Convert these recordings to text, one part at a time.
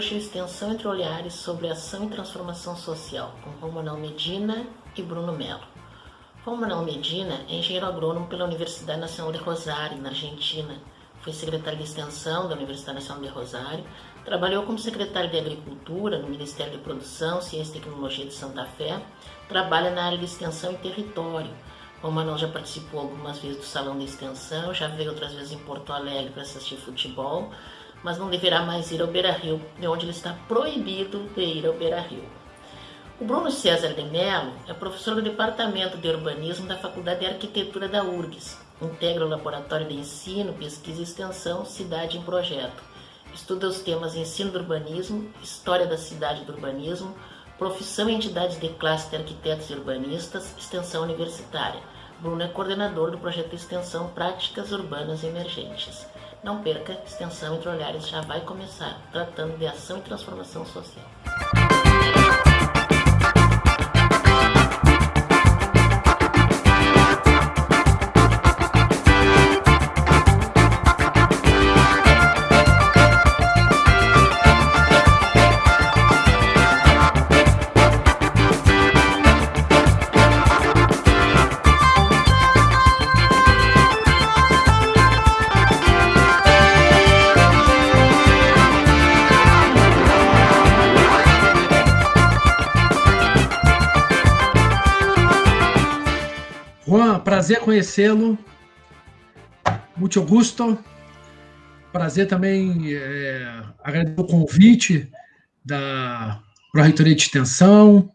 o Extensão Entre Olhares sobre Ação e Transformação Social, com Romanel Medina e Bruno Melo. Romanel Medina é engenheiro agrônomo pela Universidade Nacional de Rosário, na Argentina. Foi secretário de Extensão da Universidade Nacional de Rosário, trabalhou como secretário de Agricultura no Ministério de Produção, Ciência e Tecnologia de Santa Fé, trabalha na área de Extensão e Território. Romanel já participou algumas vezes do Salão de Extensão, já veio outras vezes em Porto Alegre para assistir futebol, mas não deverá mais ir ao Beira-Rio, de onde ele está proibido de ir ao Beira-Rio. O Bruno César de Mello é professor do Departamento de Urbanismo da Faculdade de Arquitetura da URGS. Integra o Laboratório de Ensino, Pesquisa e Extensão Cidade em Projeto. Estuda os temas Ensino do Urbanismo, História da Cidade do Urbanismo, Profissão e Entidades de Classe de Arquitetos e Urbanistas, Extensão Universitária. Bruno é coordenador do projeto de extensão Práticas Urbanas Emergentes. Não perca, Extensão Entre Olhares já vai começar, tratando de ação e transformação social. Prazer conhecê-lo. Muito gusto. Prazer também é, agradecer o convite da Pró-Reitoria de Extensão,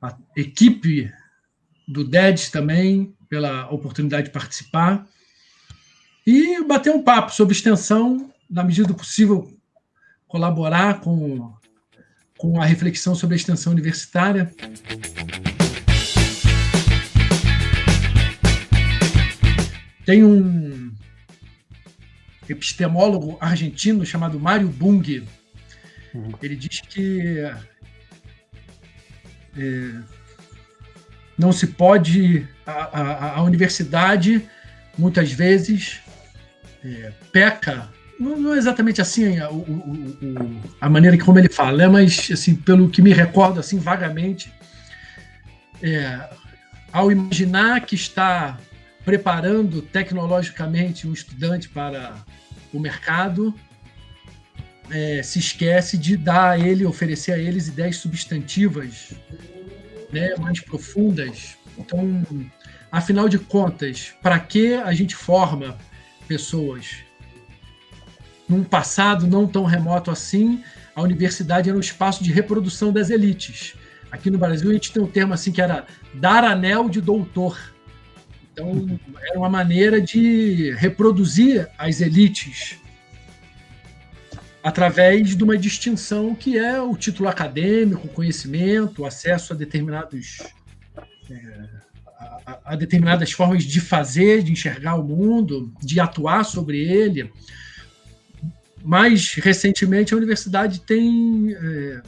a equipe do DEDS também, pela oportunidade de participar. E bater um papo sobre extensão, na medida do possível, colaborar com, com a reflexão sobre a extensão universitária. Tem um epistemólogo argentino chamado Mário Bung. Uhum. Ele diz que é, não se pode. A, a, a universidade, muitas vezes, é, peca. Não, não, é exatamente assim a, o, o, a maneira como ele fala, né? mas assim, pelo que me recordo assim vagamente, é, ao imaginar que está preparando tecnologicamente um estudante para o mercado, é, se esquece de dar a ele, oferecer a eles ideias substantivas né, mais profundas. Então, afinal de contas, para que a gente forma pessoas? Num passado não tão remoto assim, a universidade era um espaço de reprodução das elites. Aqui no Brasil a gente tem um termo assim que era dar anel de doutor então, era uma maneira de reproduzir as elites através de uma distinção que é o título acadêmico, conhecimento, acesso a determinados é, a, a, determinadas formas de fazer, de enxergar o mundo, de atuar sobre ele. Mais recentemente, a universidade tem é,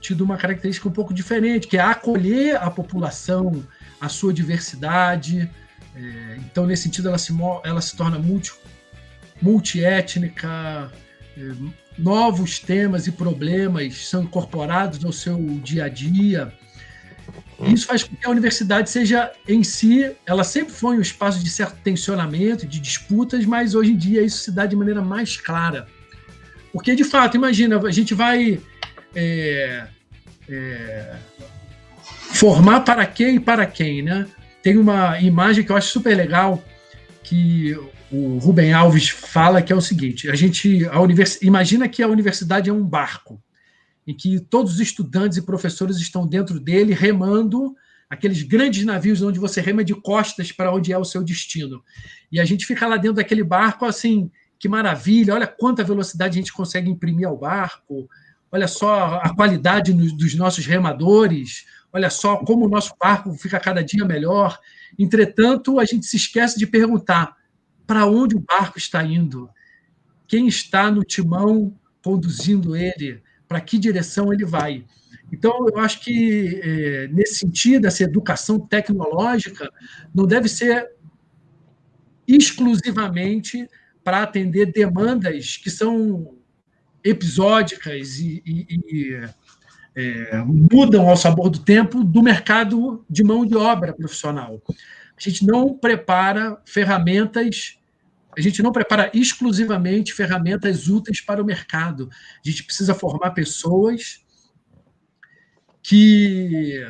tido uma característica um pouco diferente, que é acolher a população a sua diversidade. É, então, nesse sentido, ela se, ela se torna multi, é, novos temas e problemas são incorporados no seu dia a dia. Isso faz com que a universidade seja, em si, ela sempre foi um espaço de certo tensionamento, de disputas, mas hoje em dia isso se dá de maneira mais clara. Porque, de fato, imagina, a gente vai é, é, formar para quem e para quem, né? Tem uma imagem que eu acho super legal que o Rubem Alves fala que é o seguinte: a gente, a univers, imagina que a universidade é um barco em que todos os estudantes e professores estão dentro dele remando aqueles grandes navios onde você rema de costas para onde é o seu destino. E a gente fica lá dentro daquele barco assim, que maravilha, olha quanta velocidade a gente consegue imprimir ao barco, olha só a qualidade dos nossos remadores, olha só como o nosso barco fica cada dia melhor. Entretanto, a gente se esquece de perguntar para onde o barco está indo, quem está no timão conduzindo ele, para que direção ele vai. Então, eu acho que, é, nesse sentido, essa educação tecnológica não deve ser exclusivamente para atender demandas que são episódicas e, e, e é, mudam ao sabor do tempo do mercado de mão de obra profissional. A gente não prepara ferramentas, a gente não prepara exclusivamente ferramentas úteis para o mercado. A gente precisa formar pessoas que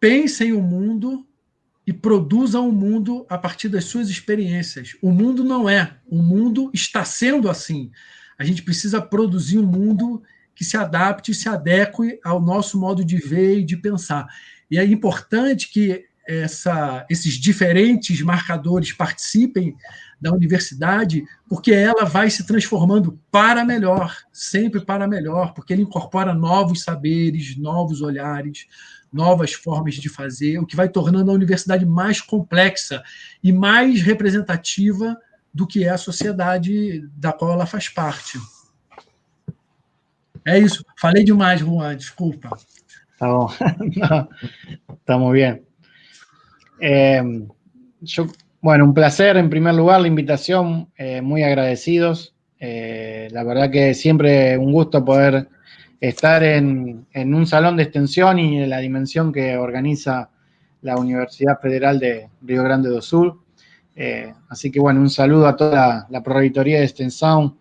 pensem o mundo e produzam o mundo a partir das suas experiências. O mundo não é, o mundo está sendo assim. A gente precisa produzir um mundo que se adapte e se adeque ao nosso modo de ver e de pensar. E é importante que essa, esses diferentes marcadores participem da universidade, porque ela vai se transformando para melhor, sempre para melhor, porque ele incorpora novos saberes, novos olhares, novas formas de fazer, o que vai tornando a universidade mais complexa e mais representativa do que é a sociedade da qual ela faz parte. É eso. Falei demais, Juan, disculpa. Está, muy bien. Eh, bueno, un placer en primer lugar la invitación, eh, muy agradecidos. Eh, la verdad que siempre un gusto poder estar en, un salón de extensión y en la dimensión que organiza la Universidad Federal de Río Grande do Sul. así que bueno, un saludo a toda la, la de extensión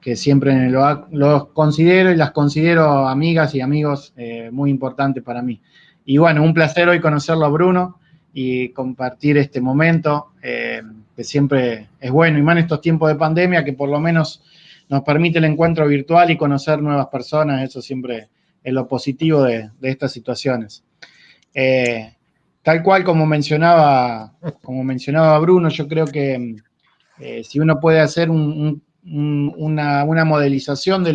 que siempre los considero y las considero amigas y amigos eh, muy importantes para mí. Y bueno, un placer hoy conocerlo a Bruno y compartir este momento, eh, que siempre es bueno, y más en estos tiempos de pandemia, que por lo menos nos permite el encuentro virtual y conocer nuevas personas, eso siempre es lo positivo de, estas situaciones. Eh, tal cual como mencionaba, como mencionaba Bruno, yo creo que si uno puede hacer un una, modelización de,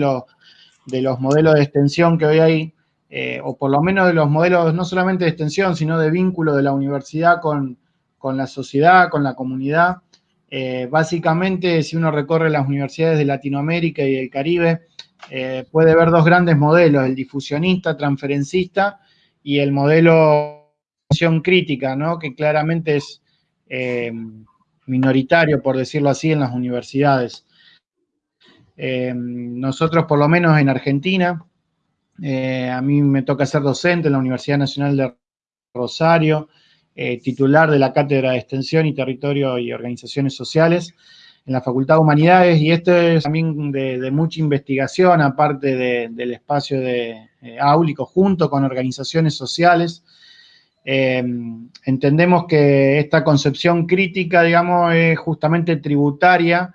de los modelos de extensión que hoy hay, eh, o por lo menos de los modelos no solamente de extensión, sino de vínculo de la universidad con, la sociedad, con la comunidad. Eh, básicamente, si uno recorre las universidades de Latinoamérica y el Caribe, eh, puede ver dos grandes modelos, el difusionista, transferencista, y el modelo de crítica, ¿no? que claramente es minoritario, por decirlo así, en las universidades. Eh, nosotros, por lo menos en Argentina, eh, a mí me toca ser docente en la Universidad Nacional de Rosario, eh, titular de la Cátedra de Extensión y Territorio y Organizaciones Sociales en la Facultad de Humanidades, y esto es también de, mucha investigación, aparte del espacio de áulico, junto con organizaciones sociales. entendemos que esta concepción crítica, digamos, es justamente tributaria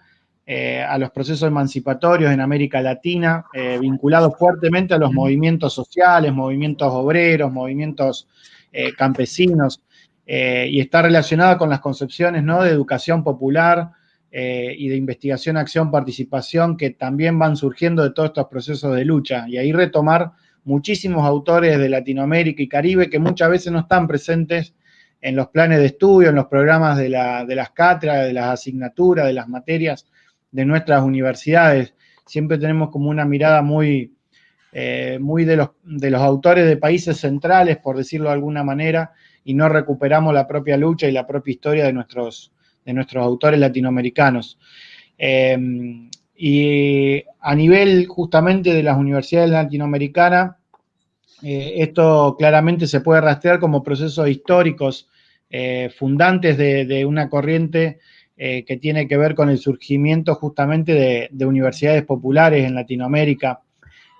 eh, a los procesos emancipatorios en América Latina, eh, vinculados fuertemente a los movimientos sociales, movimientos obreros, movimientos eh, campesinos, y está relacionada con las concepciones ¿no? de educación popular y de investigación, acción, participación, que también van surgiendo de todos estos procesos de lucha. Y ahí retomar muchísimos autores de Latinoamérica y Caribe que muchas veces no están presentes en los planes de estudio, en los programas de, de las cátedras, de las asignaturas, de las materias, de nuestras universidades. Siempre tenemos como una mirada muy, eh, muy de, los, de los autores de países centrales, por decirlo de alguna manera, y no recuperamos la propia lucha y la propia historia de nuestros, de nuestros autores latinoamericanos. Em, y a nivel justamente de las universidades latinoamericanas, eh, esto claramente se puede rastrear como procesos históricos eh, fundantes de, de, una corriente eh, que tiene que ver con el surgimiento justamente de, universidades populares en Latinoamérica.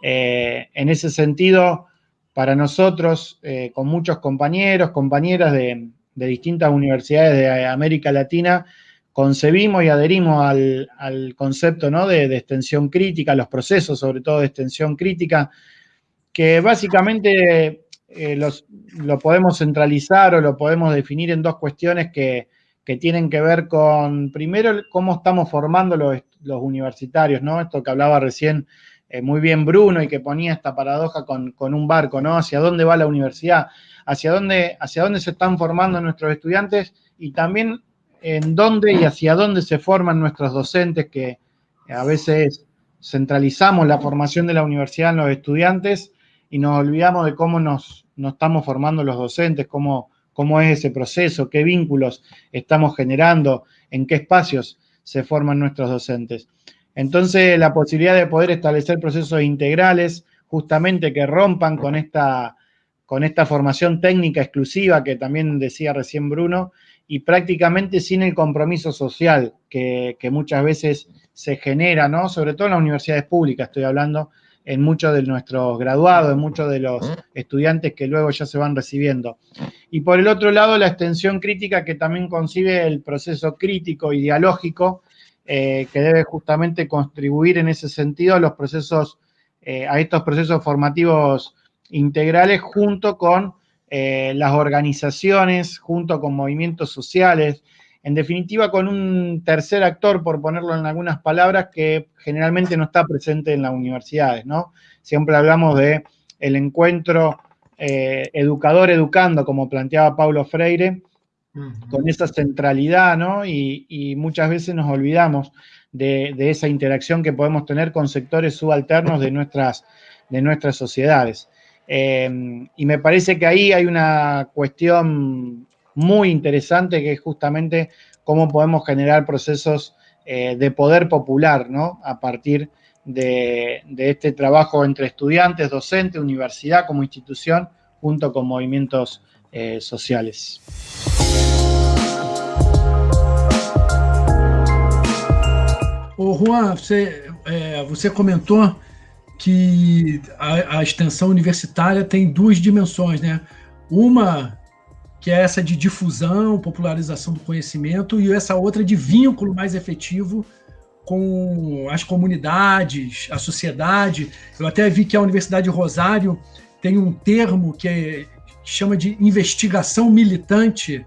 Eh, en ese sentido, para nosotros, eh, con muchos compañeros, compañeras de, distintas universidades de América Latina, concebimos y adherimos al, concepto ¿no? de, extensión crítica, los procesos sobre todo de extensión crítica, que básicamente lo podemos centralizar o lo podemos definir en dos cuestiones que, que tienen que ver con, primero, cómo estamos formando los, universitarios, ¿no? Esto que hablaba recién eh, muy bien Bruno y que ponía esta paradoja con, un barco, ¿no? Hacia dónde va la universidad, hacia dónde, hacia dónde se están formando nuestros estudiantes y también en dónde y hacia dónde se forman nuestros docentes, que a veces centralizamos la formación de la universidad en los estudiantes y nos olvidamos de cómo nos, nos estamos formando los docentes, cómo cómo es ese proceso, qué vínculos estamos generando, en qué espacios. se forman nuestros docentes. Entonces, la posibilidad de poder establecer procesos integrales, justamente que rompan con esta, con esta formación técnica exclusiva que también decía recién Bruno, y prácticamente sin el compromiso social que, muchas veces se genera, ¿no? Sobre todo en las universidades públicas, estoy hablando, en muchos de nuestros graduados, en muchos de los estudiantes que luego ya se van recibiendo. Y por el otro lado, la extensión crítica que también concibe el proceso crítico y dialógico, eh, que debe justamente contribuir en ese sentido a los procesos, eh, a estos procesos formativos integrales junto con eh, las organizaciones, junto con movimientos sociales, en definitiva con un tercer actor, por ponerlo en algunas palabras, que generalmente no está presente en las universidades, ¿no? Siempre hablamos de el encuentro eh, educador-educando, como planteaba Paulo Freire, con esa centralidad, ¿no? Y, muchas veces nos olvidamos de, esa interacción que podemos tener con sectores subalternos de nuestras, de nuestras sociedades. Em, y me parece que ahí hay una cuestión muy interesante que es justamente cómo podemos generar procesos eh, de poder popular, ¿no? A partir de, este trabajo entre estudiantes, docentes, universidad como institución, junto con movimientos eh, sociales. Juan, você, é, você comentou que a, a, extensão universitária tem duas dimensões, né? Uma que é essa de difusão, popularização do conhecimento, e essa outra de vínculo mais efetivo com as comunidades, a sociedade. Eu até vi que a Universidade de Rosário tem um termo que é, chama de investigação militante,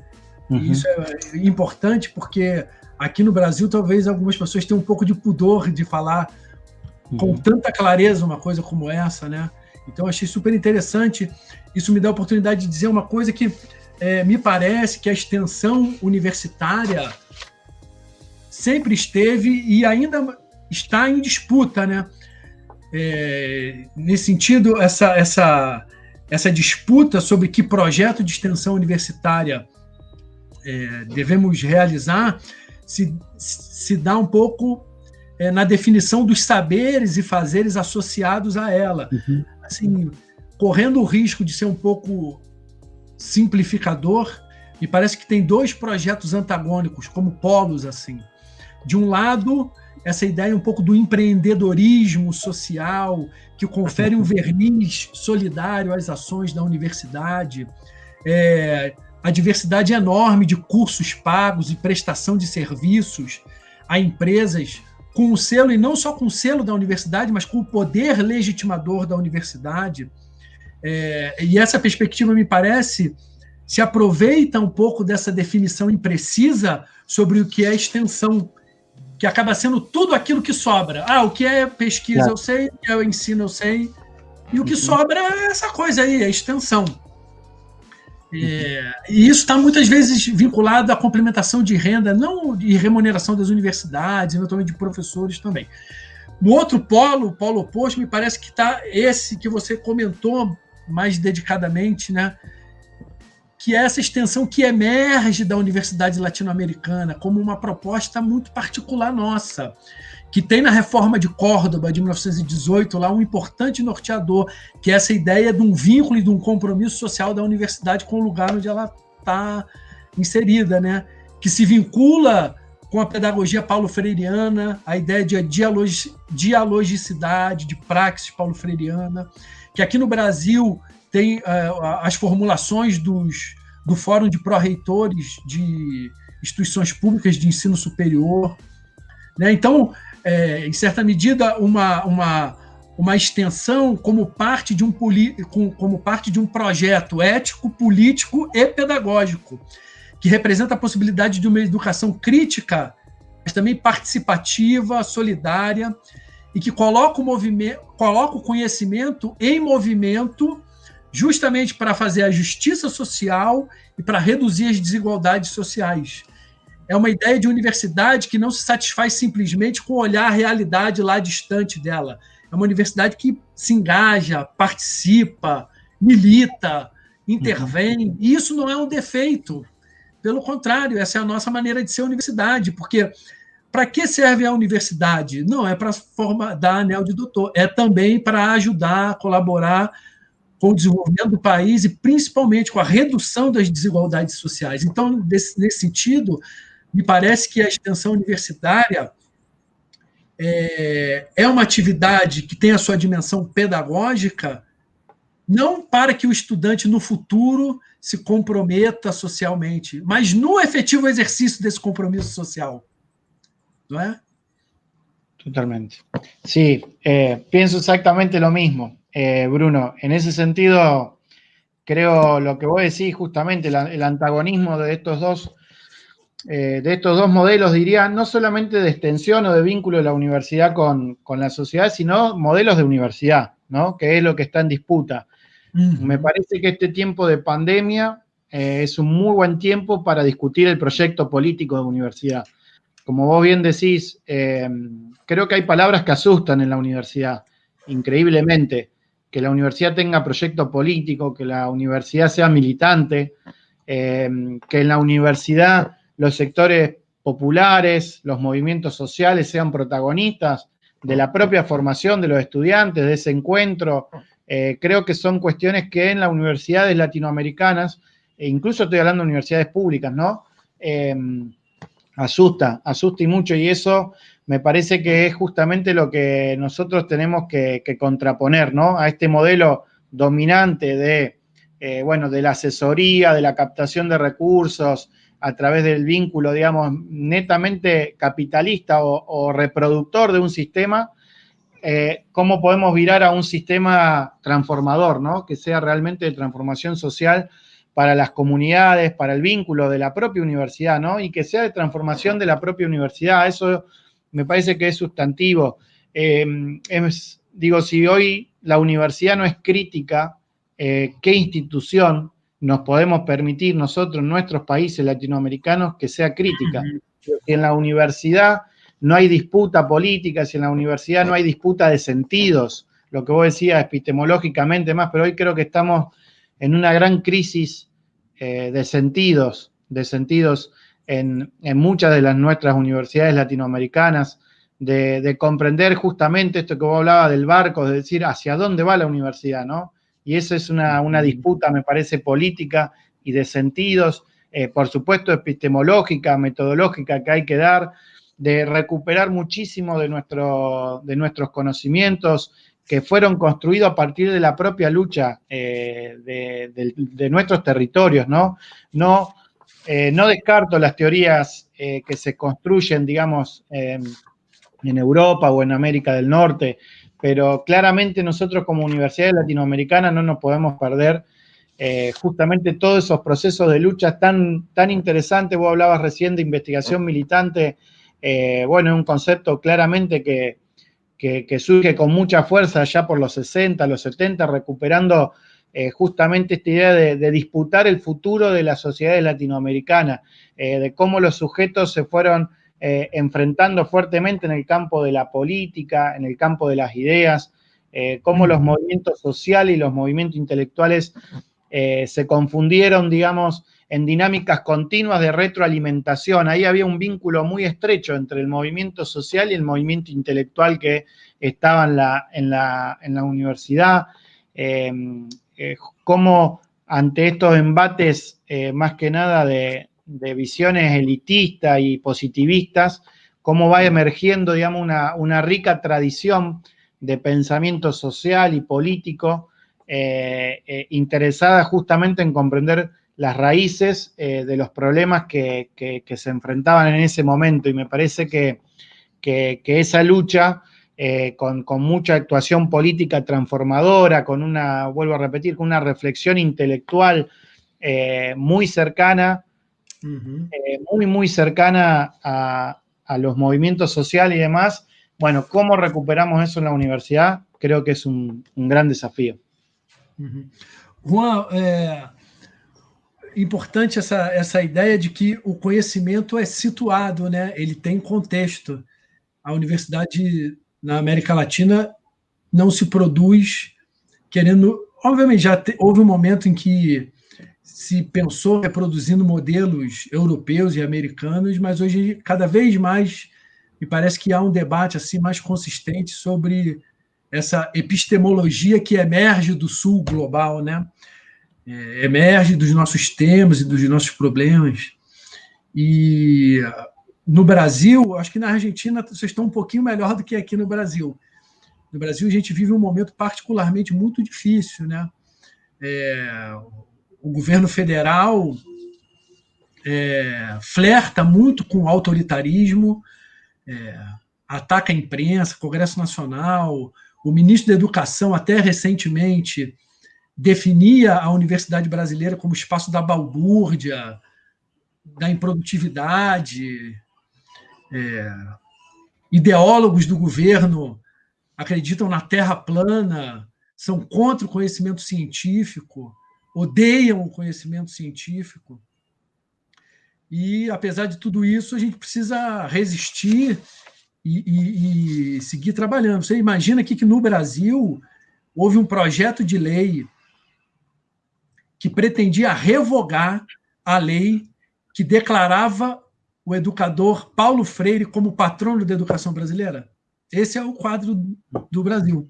uhum. isso é importante porque aqui no Brasil talvez algumas pessoas tenham um pouco de pudor de falar com uhum. tanta clareza uma coisa como essa, né? Então achei super interessante. Isso me dá a oportunidade de dizer uma coisa que é, me parece que a extensão universitária sempre esteve e ainda está em disputa, né? É, nesse sentido, essa, essa, essa disputa sobre que projeto de extensão universitária é, devemos realizar se, se dá um pouco é, na definição dos saberes e fazeres associados a ela. Uhum. Assim, correndo o risco de ser um pouco simplificador, me parece que tem dois projetos antagônicos, como polos assim. De um lado, essa ideia um pouco do empreendedorismo social, que confere um verniz solidário às ações da universidade, é, a diversidade enorme de cursos pagos e prestação de serviços a empresas com o selo, e não só com o selo da universidade, mas com o poder legitimador da universidade. É, e essa perspectiva, me parece, se aproveita um pouco dessa definição imprecisa sobre o que é extensão, que acaba sendo tudo aquilo que sobra. Ah, o que é pesquisa é. eu sei, o que é o ensino eu sei, e o que uhum. sobra é essa coisa aí, a extensão. É, e isso está muitas vezes vinculado à complementação de renda, não de remuneração das universidades, eventualmente de professores também. No outro polo, o polo oposto, me parece que está esse que você comentou mais dedicadamente, né? que é essa extensão que emerge da Universidade Latino-Americana como uma proposta muito particular nossa que tem na reforma de Córdoba de 1918 lá um importante norteador, que é essa ideia de um vínculo e de um compromisso social da universidade com o lugar onde ela está inserida, né? que se vincula com a pedagogia paulo-freiriana, a ideia de dialogicidade, de praxis paulo-freiriana, que aqui no Brasil tem uh, as formulações dos, do Fórum de Pró-Reitores de Instituições Públicas de Ensino Superior. Né? Então, é, em certa medida, uma, uma, uma extensão como parte, de um como parte de um projeto ético, político e pedagógico, que representa a possibilidade de uma educação crítica, mas também participativa, solidária, e que coloca o, movimento, coloca o conhecimento em movimento justamente para fazer a justiça social e para reduzir as desigualdades sociais é uma ideia de universidade que não se satisfaz simplesmente com olhar a realidade lá distante dela. É uma universidade que se engaja, participa, milita, intervém. Uhum. E isso não é um defeito. Pelo contrário, essa é a nossa maneira de ser universidade, porque para que serve a universidade? Não é para dar anel de doutor, é também para ajudar, colaborar com o desenvolvimento do país e principalmente com a redução das desigualdades sociais. Então, nesse, nesse sentido, me parece que a extensão universitária é, é uma atividade que tem a sua dimensão pedagógica, não para que o estudante no futuro se comprometa socialmente, mas no efetivo exercício desse compromisso social. Totalmente. Sí, eh, pienso exactamente lo mismo, eh, Bruno. En ese sentido, creo lo que vos decís, justamente el, antagonismo de estos dos. Eh, de estos dos modelos, diría, no solamente de extensión o de vínculo de la universidad con, la sociedad, sino modelos de universidad, ¿no? Que es lo que está en disputa. Me parece que este tiempo de pandemia es un muy buen tiempo para discutir el proyecto político de universidad como vos bien decís, eh, creo que hay palabras que asustan en la universidad, increíblemente. Que la universidad tenga proyecto político, que la universidad sea militante, eh, que en la universidad los sectores populares, los movimientos sociales sean protagonistas de la propia formación de los estudiantes, de ese encuentro. Eh, creo que son cuestiones que en las universidades latinoamericanas, e incluso estoy hablando de universidades públicas, ¿no? Asusta, asusta y mucho, y eso me parece que es justamente lo que nosotros tenemos que, contraponer, ¿no? A este modelo dominante de, eh, bueno, de la asesoría, de la captación de recursos, a través del vínculo, digamos, netamente capitalista o, reproductor de un sistema, eh, cómo podemos virar a un sistema transformador, ¿no? Que sea realmente de transformación social para las comunidades, para el vínculo de la propia universidad, ¿no? Y que sea de transformación de la propia universidad. Eso me parece que es sustantivo. Eh, digo, si hoy la universidad no es crítica, eh, ¿qué institución nos podemos permitir nosotros, nuestros países latinoamericanos, que sea crítica? Si en la universidad no hay disputa política, si en la universidad no hay disputa de sentidos, lo que vos decías epistemológicamente más, pero hoy creo que estamos en una gran crisis eh, de sentidos, de sentidos en, muchas de las nuestras universidades latinoamericanas, de, comprender justamente esto que vos hablabas del barco, de decir hacia dónde va la universidad, ¿no? Y esa es una, disputa, me parece, política y de sentidos, eh, por supuesto, epistemológica, metodológica que hay que dar, de recuperar muchísimo de, nuestro, de nuestros conocimientos, que fueron construidos a partir de la propia lucha eh, de, nuestros territorios, ¿no? No, eh, descarto las teorías eh, que se construyen, digamos, en Europa o en América del Norte, pero claramente nosotros como universidades latinoamericanas no nos podemos perder justamente todos esos procesos de lucha tan, tan interesantes. Vos hablabas recién de investigación militante, bueno, un concepto claramente que que, surge con mucha fuerza ya por los 60, los 70, recuperando eh, justamente esta idea de, disputar el futuro de la sociedad latinoamericana, eh, de cómo los sujetos se fueron eh, enfrentando fuertemente en el campo de la política, en el campo de las ideas, cómo los movimientos sociales y los movimientos intelectuales se confundieron, digamos, en dinámicas continuas de retroalimentación. Ahí había un vínculo muy estrecho entre el movimiento social y el movimiento intelectual que estaba en la, en la, universidad. Eh, eh, cómo ante estos embates, eh, más que nada de, visiones elitistas y positivistas, cómo va emergiendo, digamos, una, una rica tradición de pensamiento social y político interesada justamente en comprender las raíces eh, de los problemas que, se enfrentaban en ese momento y me parece que, esa lucha eh, con, mucha actuación política transformadora, con una, vuelvo a repetir, con una reflexión intelectual eh, muy cercana, muy, muy cercana a, los movimientos sociales y demás. Bueno, ¿cómo recuperamos eso en la universidad? Creo que es un, gran desafío. Juan, importante essa, essa ideia de que o conhecimento é situado, né? ele tem contexto. A universidade na América Latina não se produz querendo. Obviamente, já te, houve um momento em que se pensou reproduzindo modelos europeus e americanos, mas hoje, cada vez mais, me parece que há um debate assim mais consistente sobre essa epistemologia que emerge do sul global, né? É, emerge dos nossos temas e dos nossos problemas. E no Brasil, acho que na Argentina vocês estão um pouquinho melhor do que aqui no Brasil. No Brasil, a gente vive um momento particularmente muito difícil, né? É, o governo federal é, flerta muito com o autoritarismo, é, ataca a imprensa, Congresso Nacional, o ministro da Educação, até recentemente, definia a universidade brasileira como espaço da balbúrdia, da improdutividade. É, ideólogos do governo acreditam na Terra plana, são contra o conhecimento científico, odeiam o conhecimento científico. E, apesar de tudo isso, a gente precisa resistir e, e, e seguir trabalhando. Você imagina aqui que no Brasil houve um projeto de lei que pretendia revogar a lei que declarava o educador Paulo Freire como patrono da educação brasileira. Esse é o quadro do Brasil.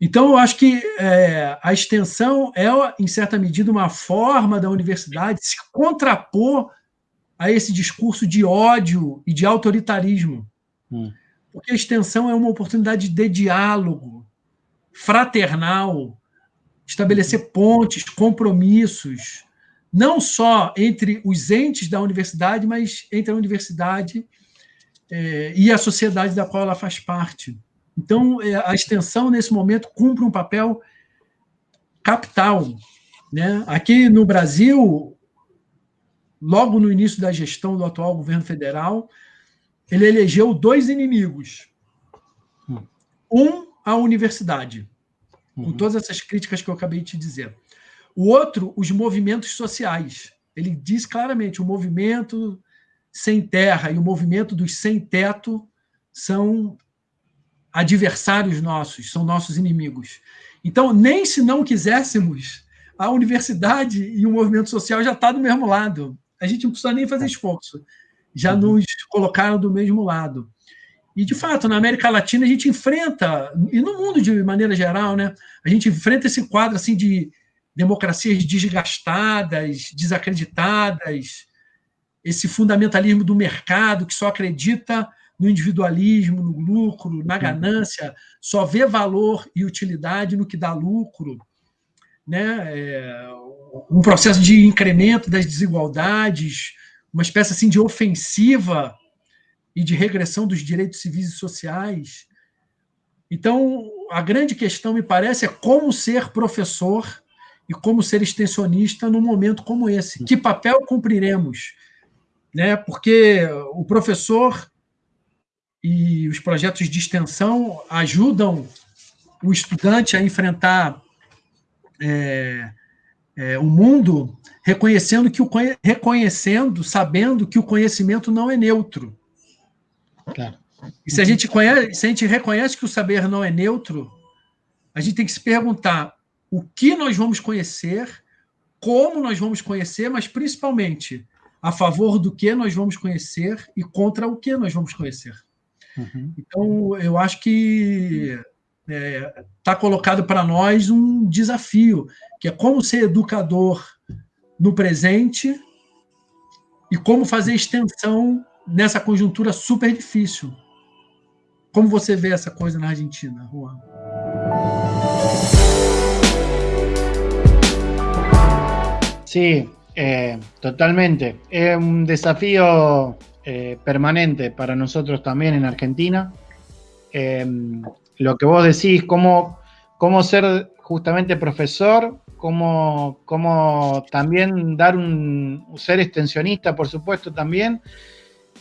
Então, eu acho que é, a extensão é, em certa medida, uma forma da universidade se contrapor a esse discurso de ódio e de autoritarismo. Hum. Porque a extensão é uma oportunidade de diálogo fraternal, estabelecer pontes, compromissos, não só entre os entes da universidade, mas entre a universidade é, e a sociedade da qual ela faz parte. Então, é, a extensão, nesse momento, cumpre um papel capital. Né? Aqui no Brasil, logo no início da gestão do atual governo federal, ele elegeu dois inimigos. Hum. Um, a universidade, com uhum. todas essas críticas que eu acabei de te dizer. O outro, os movimentos sociais. Ele diz claramente: o movimento sem terra e o movimento dos sem teto são adversários nossos, são nossos inimigos. Então, nem se não quiséssemos, a universidade e o movimento social já está do mesmo lado. A gente não precisa nem fazer esforço. Já uhum. nos colocaram do mesmo lado. E, de fato, na América Latina, a gente enfrenta, e no mundo de maneira geral, né, a gente enfrenta esse quadro assim, de democracias desgastadas, desacreditadas, esse fundamentalismo do mercado que só acredita no individualismo, no lucro, na ganância, só vê valor e utilidade no que dá lucro, né? É um processo de incremento das desigualdades, uma espécie assim de ofensiva e de regressão dos direitos civis e sociais. Então, a grande questão, me parece, é como ser professor e como ser extensionista num momento como esse. Que papel cumpriremos? Né? Porque o professor e os projetos de extensão ajudam o estudante a enfrentar é, é, o mundo reconhecendo que o reconhecendo, sabendo que o conhecimento não é neutro. Claro. E se a gente conhece, se a gente reconhece que o saber não é neutro, a gente tem que se perguntar o que nós vamos conhecer, como nós vamos conhecer, mas principalmente a favor do que nós vamos conhecer e contra o que nós vamos conhecer. Uhum. Então, eu acho que está é, tá colocado para nós um desafio, que é como ser educador no presente e como fazer extensão nessa conjuntura super difícil. Como você vê essa coisa na Argentina, Juan? Sí, eh, totalmente. Es un desafío eh, permanente para nosotros también en Argentina. Eh, lo que vos decís, cómo, cómo ser justamente profesor, cómo, cómo también dar un ser extensionista, por supuesto, también,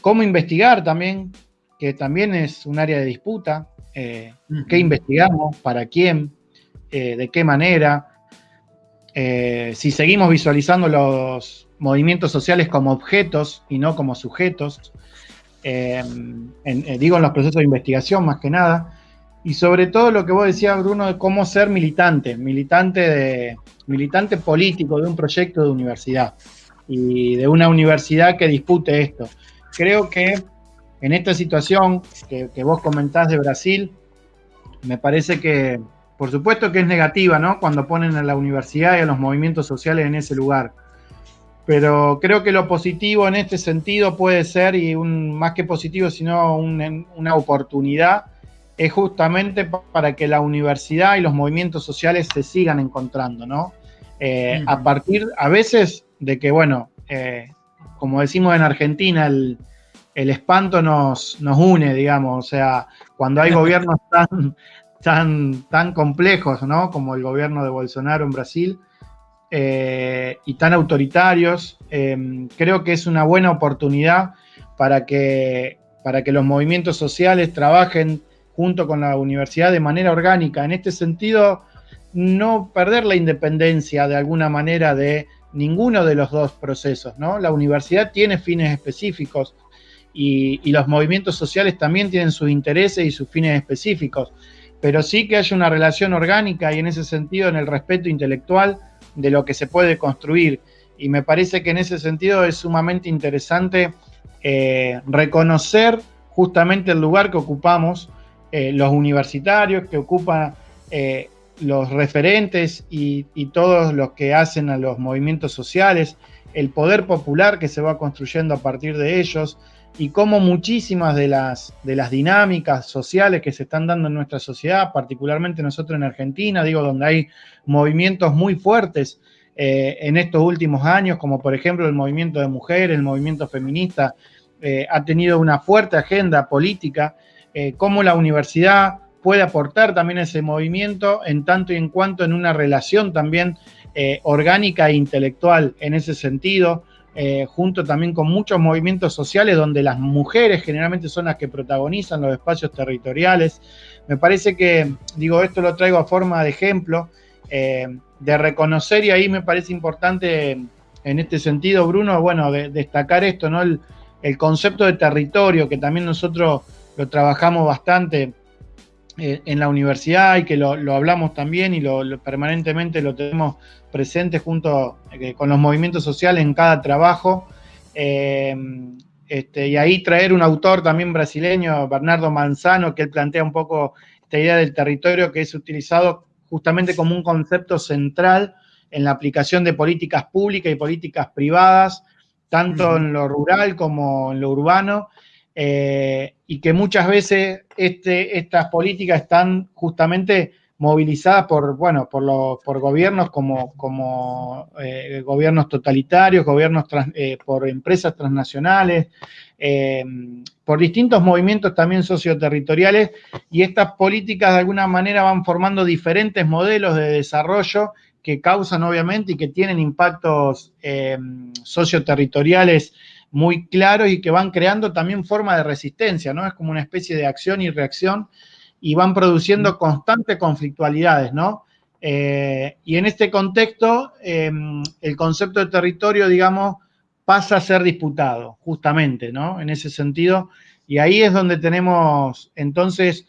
cómo investigar también, que también es un área de disputa, eh, qué investigamos, para quién, eh, de qué manera, eh, si seguimos visualizando los movimientos sociales como objetos y no como sujetos, digo en los procesos de investigación más que nada, y sobre todo lo que vos decías, Bruno, de cómo ser militante, militante, de, militante político de un proyecto de universidad y de una universidad que dispute esto creo que en esta situación que, que vos comentás de Brasil, me parece que, por supuesto que es negativa, ¿no? Cuando ponen a la universidad y a los movimientos sociales en ese lugar. Pero creo que lo positivo en este sentido puede ser, y un, más que positivo, sino una oportunidad, es justamente para que la universidad y los movimientos sociales se sigan encontrando, ¿no? Eh, a partir, a veces, de que, bueno, eh, como decimos en Argentina, el, el espanto nos, nos, une, digamos, o sea, cuando hay gobiernos tan, tan, tan complejos, ¿no? Como el gobierno de Bolsonaro en Brasil, eh, y tan autoritarios, em, creo que es una buena oportunidad para que, para que los movimientos sociales trabajen junto con la universidad de manera orgánica. En este sentido, no perder la independencia de alguna manera de ninguno de los dos procesos. ¿no? La universidad tiene fines específicos y, los movimientos sociales también tienen sus intereses y sus fines específicos, pero sí que haya una relación orgánica y en ese sentido en el respeto intelectual de lo que se puede construir. Y me parece que en ese sentido es sumamente interesante eh, reconocer justamente el lugar que ocupamos eh, los universitarios, que ocupan eh, los referentes y, todos los que hacen a los movimientos sociales, el poder popular que se va construyendo a partir de ellos y cómo muchísimas de las, de las dinámicas sociales que se están dando en nuestra sociedad, particularmente nosotros en Argentina, digo, donde hay movimientos muy fuertes eh, en estos últimos años, como por ejemplo el movimiento de mujeres, el movimiento feminista, eh, ha tenido una fuerte agenda política, eh, cómo la universidad puede aportar también ese movimiento en tanto y en cuanto en una relación también eh, orgánica e intelectual en ese sentido, eh, junto también con muchos movimientos sociales donde las mujeres generalmente son las que protagonizan los espacios territoriales. Me parece que, digo, esto lo traigo a forma de ejemplo, eh, de reconocer y ahí me parece importante en este sentido, Bruno, bueno, de, destacar esto, ¿no? El, el, concepto de territorio, que también nosotros lo trabajamos bastante eh, en la universidad y que lo, lo hablamos también y lo, lo, permanentemente lo tenemos presente junto eh, con los movimientos sociales en cada trabajo. Eh, este, y ahí traer un autor también brasileño, Bernardo Manzano, que él plantea un poco esta idea del territorio que es utilizado justamente como un concepto central en la aplicación de políticas públicas y políticas privadas, tanto en lo rural como en lo urbano, eh, y que muchas veces este, estas políticas están justamente movilizadas por, bueno, por, los, por gobiernos como, como eh, gobiernos totalitarios, gobiernos eh, por empresas transnacionales, por distintos movimientos también socioterritoriales, y estas políticas de alguna manera van formando diferentes modelos de desarrollo que causan obviamente y que tienen impactos socioterritoriales muy claros y que van creando también forma de resistencia, ¿no? Es como una especie de acción y reacción y van produciendo constantes conflictualidades, ¿no? Eh, y en este contexto, eh, el concepto de territorio, digamos, pasa a ser disputado, justamente, ¿no? En ese sentido, y ahí es donde tenemos entonces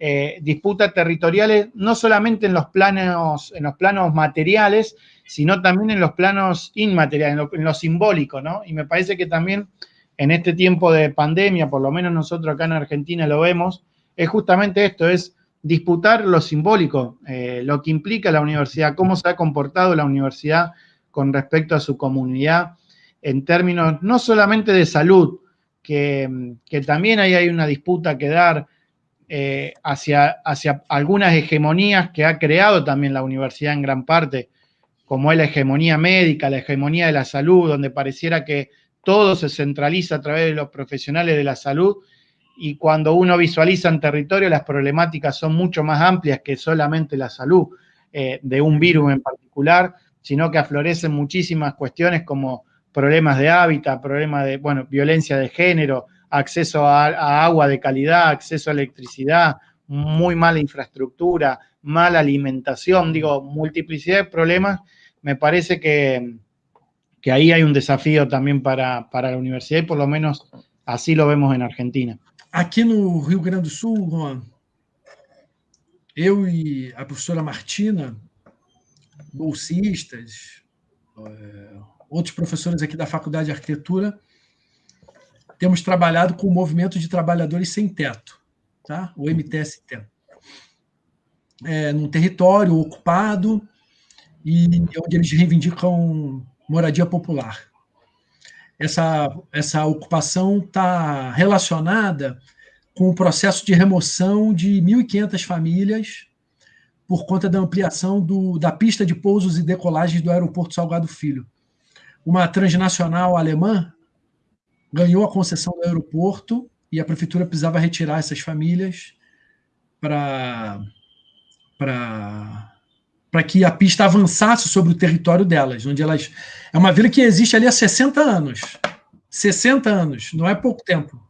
eh, disputas territoriales, no solamente en los planos, en los planos materiales, sino también en los planos inmateriales, en lo, simbólico, ¿no? Y me parece que también en este tiempo de pandemia, por lo menos nosotros acá en Argentina lo vemos, es justamente esto, es disputar lo simbólico, eh, lo que implica la universidad, cómo se ha comportado la universidad con respecto a su comunidad en términos no solamente de salud, que, que también ahí hay una disputa que dar eh, hacia, hacia algunas hegemonías que ha creado también la universidad en gran parte, como es la hegemonía médica, la hegemonía de la salud, donde pareciera que todo se centraliza a través de los profesionales de la salud y cuando uno visualiza en territorio las problemáticas son mucho más amplias que solamente la salud eh, de un virus en particular, sino que aflorecen muchísimas cuestiones como problemas de hábitat, problemas de, bueno, violencia de género, acceso a, agua de calidad, acceso a electricidad, muy mala infraestructura, mala alimentación, digo, multiplicidad de problemas me parece que, que ahí hay un desafío también para, para, la universidad y por lo menos así lo vemos en Argentina. Aqui no Rio Grande do Sul, Juan, eu e a professora Martina, bolsistas, outros professores aqui da Faculdade de Arquitetura, temos trabalhado com o movimento de trabalhadores sem teto, tá? o MTST. É, num território ocupado e onde eles reivindicam moradia popular. Essa, essa ocupação está relacionada com o processo de remoção de 1.500 famílias por conta da ampliação do, da pista de pousos e decolagens do aeroporto Salgado Filho. Uma transnacional alemã ganhou a concessão do aeroporto e a prefeitura precisava retirar essas famílias para para que a pista avançasse sobre o território delas, onde elas é uma vila que existe ali há 60 anos. 60 anos, não é pouco tempo.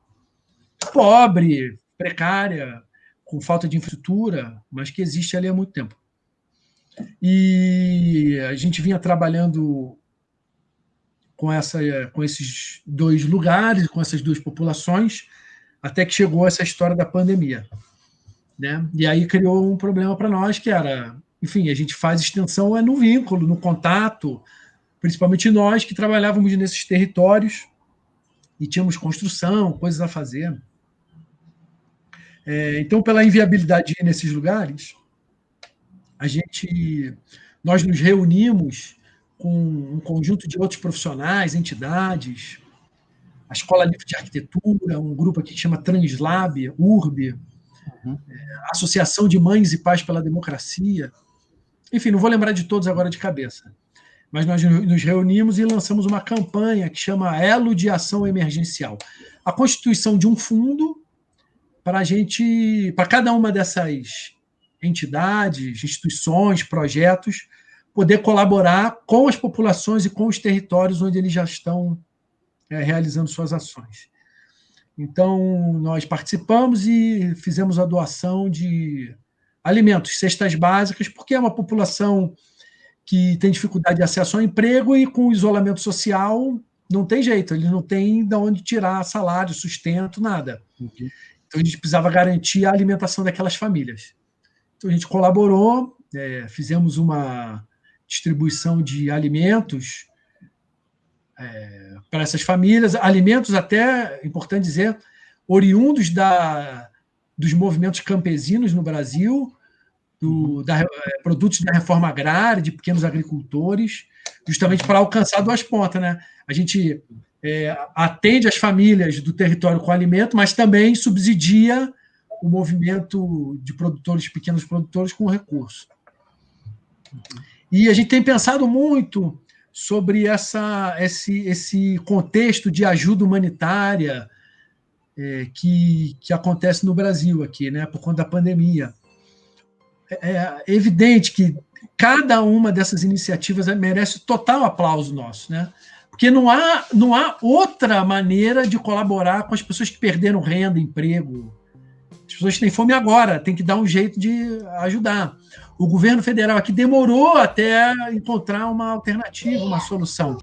Pobre, precária, com falta de infraestrutura, mas que existe ali há muito tempo. E a gente vinha trabalhando com, essa, com esses dois lugares, com essas duas populações, até que chegou essa história da pandemia. Né? E aí criou um problema para nós, que era, enfim, a gente faz extensão é no vínculo, no contato, principalmente nós que trabalhávamos nesses territórios e tínhamos construção, coisas a fazer. É, então, pela inviabilidade nesses lugares, a gente, nós nos reunimos com um conjunto de outros profissionais, entidades, a Escola Livre de Arquitetura, um grupo aqui que chama Translab, URB, uhum. é, a Associação de Mães e Pais pela Democracia. Enfim, não vou lembrar de todos agora de cabeça. Mas nós nos reunimos e lançamos uma campanha que chama Elo de Ação Emergencial. A constituição de um fundo para a gente, para cada uma dessas entidades, instituições, projetos, poder colaborar com as populações e com os territórios onde eles já estão é, realizando suas ações. Então, nós participamos e fizemos a doação de alimentos, cestas básicas, porque é uma população que tem dificuldade de acesso ao emprego e com o isolamento social não tem jeito, eles não têm de onde tirar salário, sustento, nada. Uhum. Então a gente precisava garantir a alimentação daquelas famílias. Então a gente colaborou, é, fizemos uma distribuição de alimentos é, para essas famílias, alimentos até, importante dizer, oriundos da, dos movimentos campesinos no Brasil, do, da, é, produtos da reforma agrária, de pequenos agricultores, justamente para alcançar duas pontas. Né? A gente é, atende as famílias do território com alimento, mas também subsidia o movimento de produtores, pequenos produtores, com recurso. E a gente tem pensado muito sobre essa, esse, esse contexto de ajuda humanitária é, que, que acontece no Brasil aqui, né, por conta da pandemia. É, é evidente que cada uma dessas iniciativas merece total aplauso nosso, né? Porque não há, não há outra maneira de colaborar com as pessoas que perderam renda, emprego. As pessoas que têm fome agora, tem que dar um jeito de ajudar. O governo federal aqui demorou até encontrar uma alternativa, uma solução.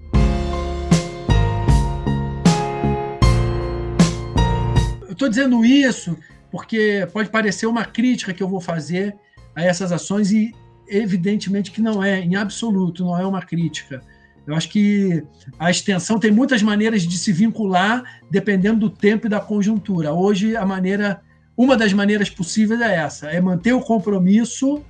Eu estou dizendo isso porque pode parecer uma crítica que eu vou fazer a essas ações e evidentemente que não é, em absoluto, não é uma crítica eu acho que a extensão tem muitas maneiras de se vincular, dependendo do tempo e da conjuntura. Hoje, a maneira, uma das maneiras possíveis é essa: é manter o compromisso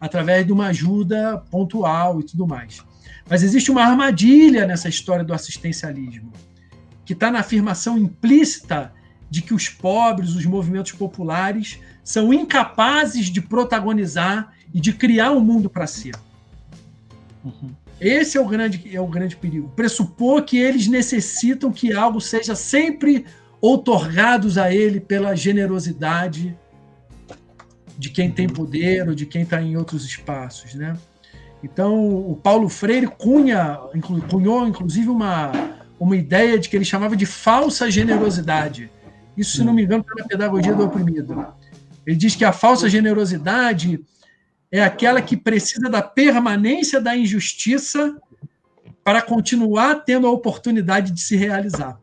através de uma ajuda pontual e tudo mais. Mas existe uma armadilha nessa história do assistencialismo, que está na afirmação implícita de que os pobres, os movimentos populares, são incapazes de protagonizar e de criar um mundo para si. Uhum. Esse é o grande, é o grande perigo. Pressupor que eles necessitam que algo seja sempre outorgados a ele pela generosidade de quem tem poder ou de quem está em outros espaços, né? Então, o Paulo Freire cunha, cunhou, inclusive, uma, uma ideia de que ele chamava de falsa generosidade. Isso, se não me engano, está na pedagogia do oprimido. Ele diz que a falsa generosidade é aquela que precisa da permanência da injustiça para continuar tendo a oportunidade de se realizar.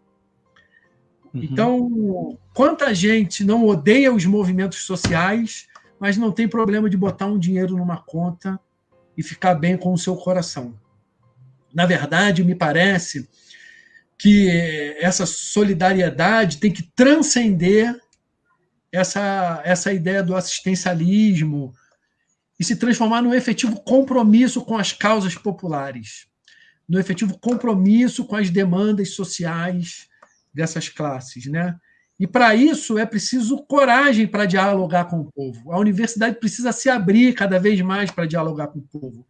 Uhum. Então, quanta gente não odeia os movimentos sociais, mas não tem problema de botar um dinheiro numa conta e ficar bem com o seu coração. Na verdade, me parece que essa solidariedade tem que transcender essa, essa ideia do assistencialismo e se transformar num efetivo compromisso com as causas populares, no efetivo compromisso com as demandas sociais dessas classes, né? E para isso é preciso coragem para dialogar com o povo. A universidade precisa se abrir cada vez mais para dialogar com o povo,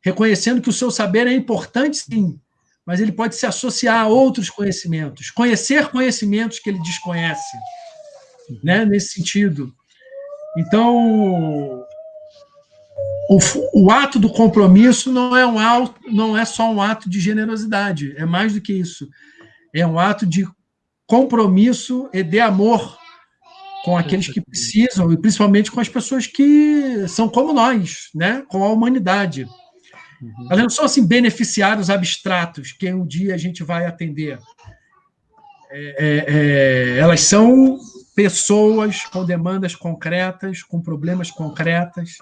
reconhecendo que o seu saber é importante, sim, mas ele pode se associar a outros conhecimentos, conhecer conhecimentos que ele desconhece, né? Nesse sentido. Então, o, o, ato do compromisso não é, um não é só um ato de generosidade, é mais do que isso. É um ato de compromisso e de amor com aqueles que precisam, e principalmente com as pessoas que são como nós, né? com a humanidade. Uhum. Elas não são assim, beneficiários abstratos que um dia a gente vai atender. É, é, é, elas são pessoas com demandas concretas, com problemas concretas.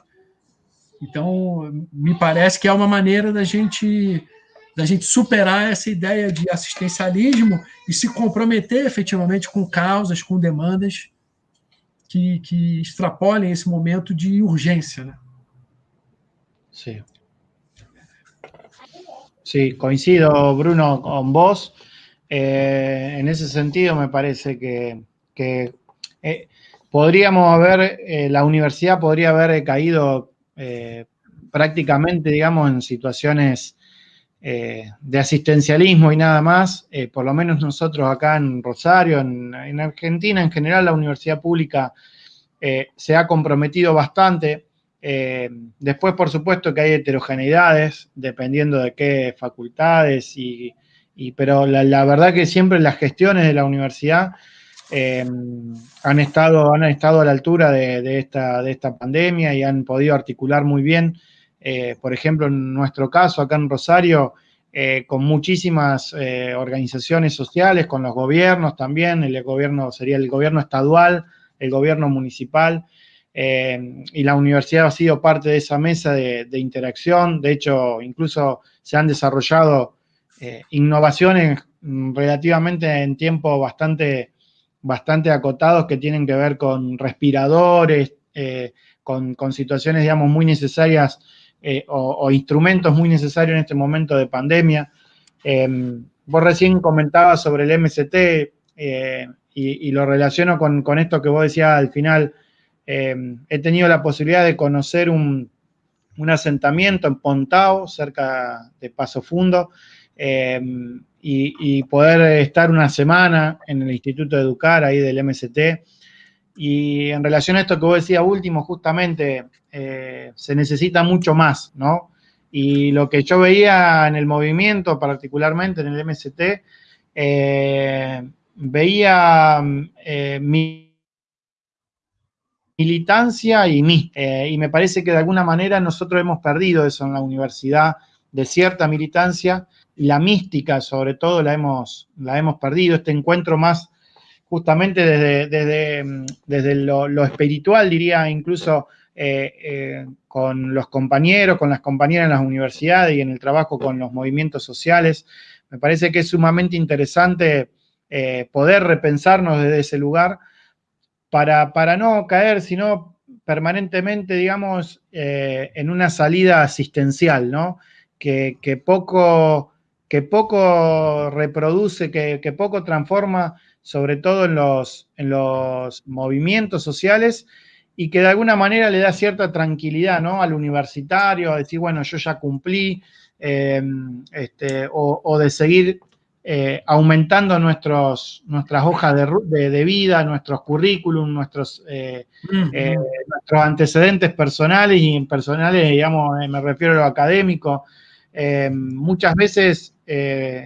Então, me parece que é uma maneira da gente da gente superar essa ideia de assistencialismo e se comprometer efetivamente com causas, com demandas que, que extrapolem esse momento de urgência. Né? Sí. Sí, coincido, Bruno, con vos. Eh, en ese sentido, me parece que, que eh, podríamos haber, eh, la universidad podría haber caído eh, prácticamente, digamos, en situaciones eh, de asistencialismo y nada más, eh, por lo menos nosotros acá en Rosario, en, Argentina en general, la universidad pública eh, se ha comprometido bastante. después, por supuesto, que hay heterogeneidades, dependiendo de qué facultades, y, pero la, verdad que siempre las gestiones de la universidad han, estado, han estado a la altura de, esta, de esta pandemia y han podido articular muy bien eh, por ejemplo, en nuestro caso, acá en Rosario, eh, con muchísimas eh, organizaciones sociales, con los gobiernos también, el gobierno sería el gobierno estadual, el gobierno municipal, y la universidad ha sido parte de esa mesa de, interacción. De hecho, incluso se han desarrollado innovaciones relativamente en tiempo bastante, bastante acotados que tienen que ver con respiradores, con, con, situaciones, digamos, muy necesarias eh, o, instrumentos muy necesarios en este momento de pandemia. Em, vos recién comentabas sobre el MST eh, y, lo relaciono con, esto que vos decías al final. He tenido la posibilidad de conocer un, asentamiento en Pontao, cerca de Paso Fundo, y, y, poder estar una semana en el Instituto de Educar, ahí del MST. Y en relación a esto que vos decías último, justamente, eh, se necesita mucho más, ¿no? Y lo que yo veía en el movimiento, particularmente en el MST, eh, veía eh, mi militancia y y me parece que de alguna manera nosotros hemos perdido eso en la universidad, de cierta militancia, la mística sobre todo la hemos, la hemos perdido, este encuentro más justamente desde, desde, desde lo, espiritual, diría incluso eh, eh, con los compañeros, con las compañeras en las universidades y en el trabajo con los movimientos sociales. Me parece que es sumamente interesante eh, poder repensarnos desde ese lugar para, para no caer, sino permanentemente, digamos, en una salida asistencial, ¿no? Que, poco, que poco reproduce, que, que poco transforma, sobre todo en los, en los movimientos sociales y que de alguna manera le da cierta tranquilidad ¿no? al universitario, a decir, bueno, yo ya cumplí, eh, este, o, de seguir eh, aumentando nuestros, nuestras hojas de, vida, nuestros currículum, nuestros, eh, nuestros antecedentes personales y personales, digamos, me refiero a lo académico. muchas veces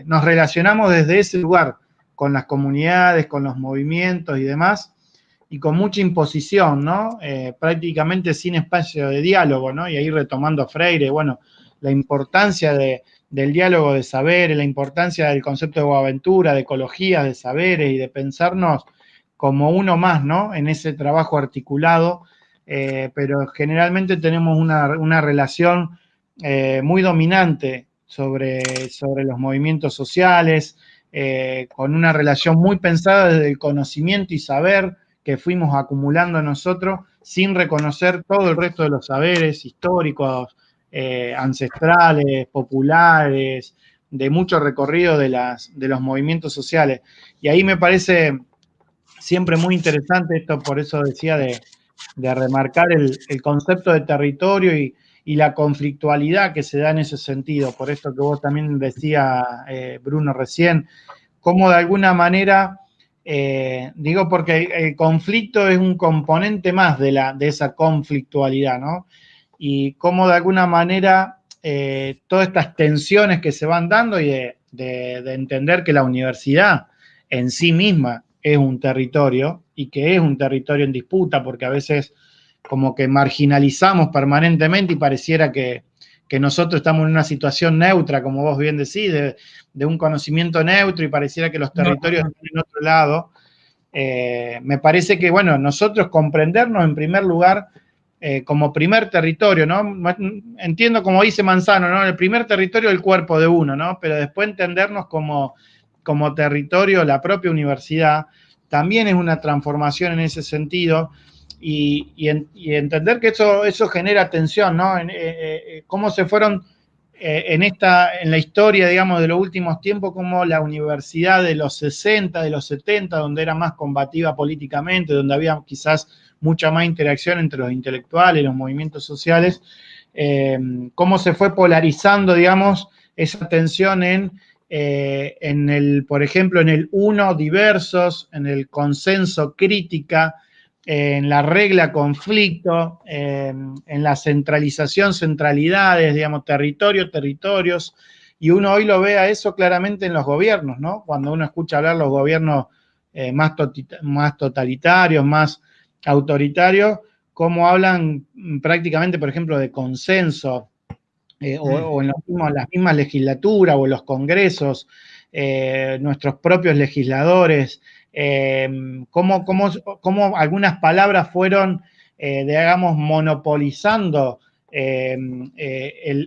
nos relacionamos desde ese lugar con las comunidades, con los movimientos y demás, y con mucha imposición, ¿no? Eh, prácticamente sin espacio de diálogo, ¿no? Y ahí retomando Freire, bueno, la importancia del diálogo de saberes, la importancia del concepto de aventura, de ecología, de saberes y de pensarnos como uno más, ¿no? En ese trabajo articulado, eh, pero generalmente tenemos una, relación eh, muy dominante sobre, sobre los movimientos sociales, con una relación muy pensada desde el conocimiento y saber que fuimos acumulando nosotros sin reconocer todo el resto de los saberes históricos, eh, ancestrales, populares, de mucho recorrido de, las, de los movimientos sociales. Y ahí me parece siempre muy interesante esto, por eso decía de, remarcar el, concepto de territorio y, la conflictualidad que se da en ese sentido, por esto que vos también decía, eh, Bruno, recién, cómo de alguna manera eh, digo porque el conflicto es un componente más de, la, de esa conflictualidad, ¿no? Y cómo de alguna manera eh, todas estas tensiones que se van dando y de, entender que la universidad en sí misma es un territorio y que es un territorio en disputa, porque a veces como que marginalizamos permanentemente y pareciera que, que nosotros estamos en una situación neutra, como vos bien decís, de, un conocimiento neutro y pareciera que los territorios están en otro lado. Eh, me parece que, bueno, nosotros comprendernos en primer lugar eh, como primer territorio, ¿no? Entiendo como dice Manzano, ¿no? El primer territorio del cuerpo de uno, ¿no? Pero después entendernos como, como territorio, la propia universidad, también es una transformación en ese sentido y, entender que eso, eso genera tensión, ¿no? Eh, eh, cómo se fueron eh, en, esta, en la historia, digamos, de los últimos tiempos, como la universidad de los 60, de los 70, donde era más combativa políticamente, donde había quizás mucha más interacción entre los intelectuales, los movimientos sociales, cómo se fue polarizando, digamos, esa tensión en, en el, por ejemplo, en el uno diversos, en el consenso crítica, en la regla conflicto, en la centralización, centralidades, digamos, territorio, territorios, y uno hoy lo ve a eso claramente en los gobiernos, ¿no? Cuando uno escucha hablar los gobiernos eh, más, más totalitarios, más autoritarios, cómo hablan prácticamente, por ejemplo, de consenso, eh, o, en las mismas legislaturas o en los congresos, eh, nuestros propios legisladores, eh, cómo, algunas palabras fueron, eh, digamos, monopolizando eh,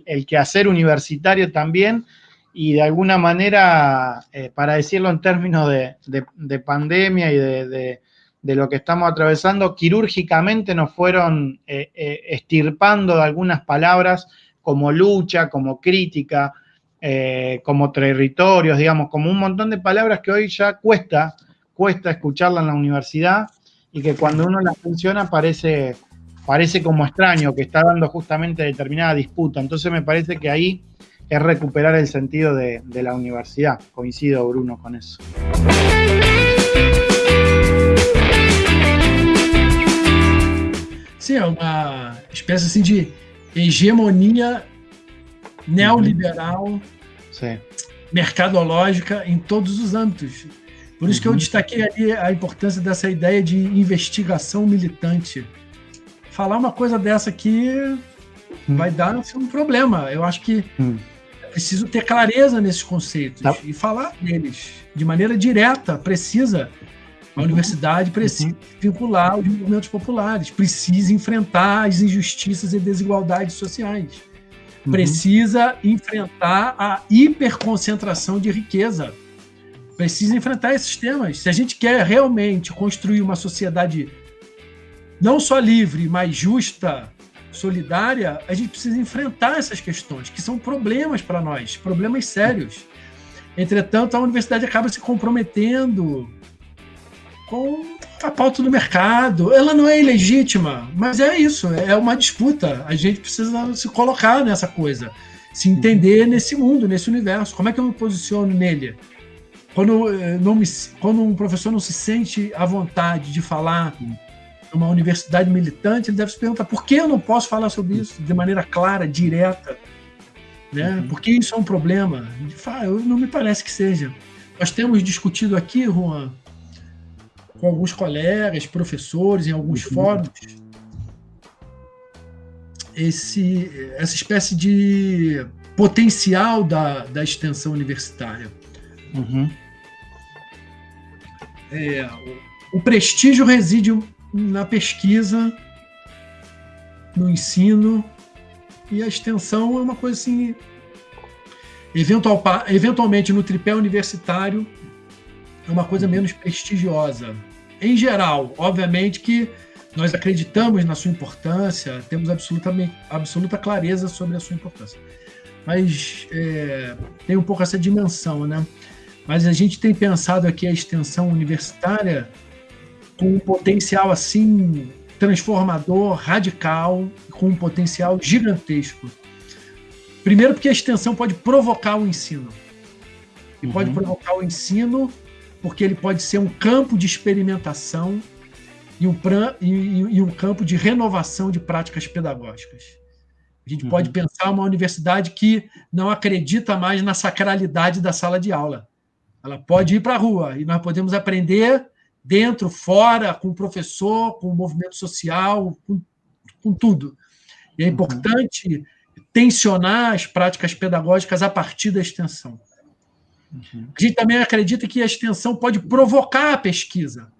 el, quehacer universitario también y de alguna manera, para decirlo en términos de, pandemia y de, lo que estamos atravesando, quirúrgicamente nos fueron estirpando algunas palabras como lucha, como crítica, como territorios, digamos, como un montón de palabras que hoy ya cuesta cuesta escucharla en la universidad y que cuando uno la menciona parece, parece como extraño, que está dando justamente determinada disputa. Entonces me parece que ahí es recuperar el sentido de, la universidad. Coincido, Bruno, con eso. Sí, una especie de hegemonía neoliberal, mercadológica en todos los ámbitos. Por isso uhum. que eu uhum. destaquei ali a importância dessa ideia de investigação militante. Falar uma coisa dessa aqui uhum. vai dar assim, um problema. Eu acho que uhum. é preciso ter clareza nesses conceitos tá. e falar deles de maneira direta, precisa. A universidade precisa vincular os movimentos populares, precisa enfrentar as injustiças e desigualdades sociais, precisa enfrentar a hiperconcentração de riqueza precisa enfrentar esses temas. Se a gente quer realmente construir uma sociedade não só livre, mas justa, solidária, a gente precisa enfrentar essas questões, que são problemas para nós, problemas sérios. Entretanto, a universidade acaba se comprometendo com a pauta do mercado. Ela não é ilegítima, mas é isso, é uma disputa. A gente precisa se colocar nessa coisa, se entender nesse mundo, nesse universo. Como é que eu me posiciono nele? Quando, eh, não me, quando um professor não se sente à vontade de falar numa universidade militante, ele deve se perguntar por que eu não posso falar sobre isso de maneira clara, direta. Né? Uhum. Por que isso é um problema? Eu, não me parece que seja. Nós temos discutido aqui, Juan, com alguns colegas, professores, em alguns uhum. fóruns, esse, essa espécie de potencial da, da extensão universitária. Uhum. É, o, prestígio reside na pesquisa, no ensino, e a extensão é uma coisa assim eventual, eventualmente no tripé universitário é uma coisa menos prestigiosa. Em geral, obviamente que nós acreditamos na sua importância, temos absolutamente, absoluta clareza sobre a sua importância. Mas é, tem um pouco essa dimensão, né? Mas a gente tem pensado aqui a extensão universitária com um potencial assim transformador, radical, com um potencial gigantesco. Primeiro, porque a extensão pode provocar o ensino. E uhum. pode provocar o ensino porque ele pode ser um campo de experimentação e um, e, e um campo de renovação de práticas pedagógicas. A gente uhum. pode pensar uma universidade que não acredita mais na sacralidade da sala de aula. Ela pode ir para a rua e nós podemos aprender dentro, fora, com o professor, com o movimento social, com, com tudo. E é uhum. importante uhum. tensionar as práticas pedagógicas a partir da extensão. Uhum. A gente também acredita que a extensão pode provocar a pesquisa,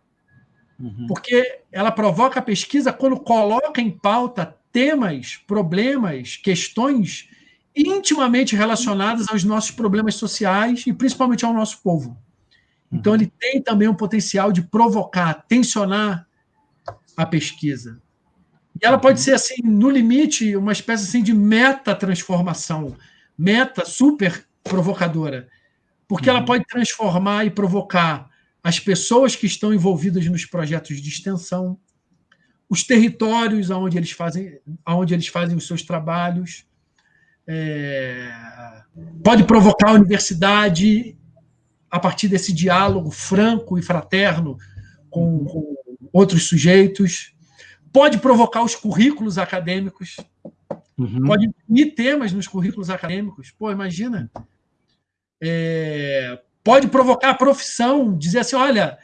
uhum. porque ela provoca a pesquisa quando coloca em pauta temas, problemas, questões intimamente relacionadas aos nossos problemas sociais e principalmente ao nosso povo. Então, ele tem também um potencial de provocar, tensionar a pesquisa. E ela pode ser, assim, no limite, uma espécie assim, de meta-transformação, meta super provocadora porque ela uhum. pode transformar e provocar as pessoas que estão envolvidas nos projetos de extensão, os territórios onde eles fazem, onde eles fazem os seus trabalhos, é, pode provocar a universidade a partir desse diálogo franco e fraterno com, com outros sujeitos, pode provocar os currículos acadêmicos, uhum. pode imprimir temas nos currículos acadêmicos. Pô, imagina é, pode provocar a profissão, dizer assim, olha,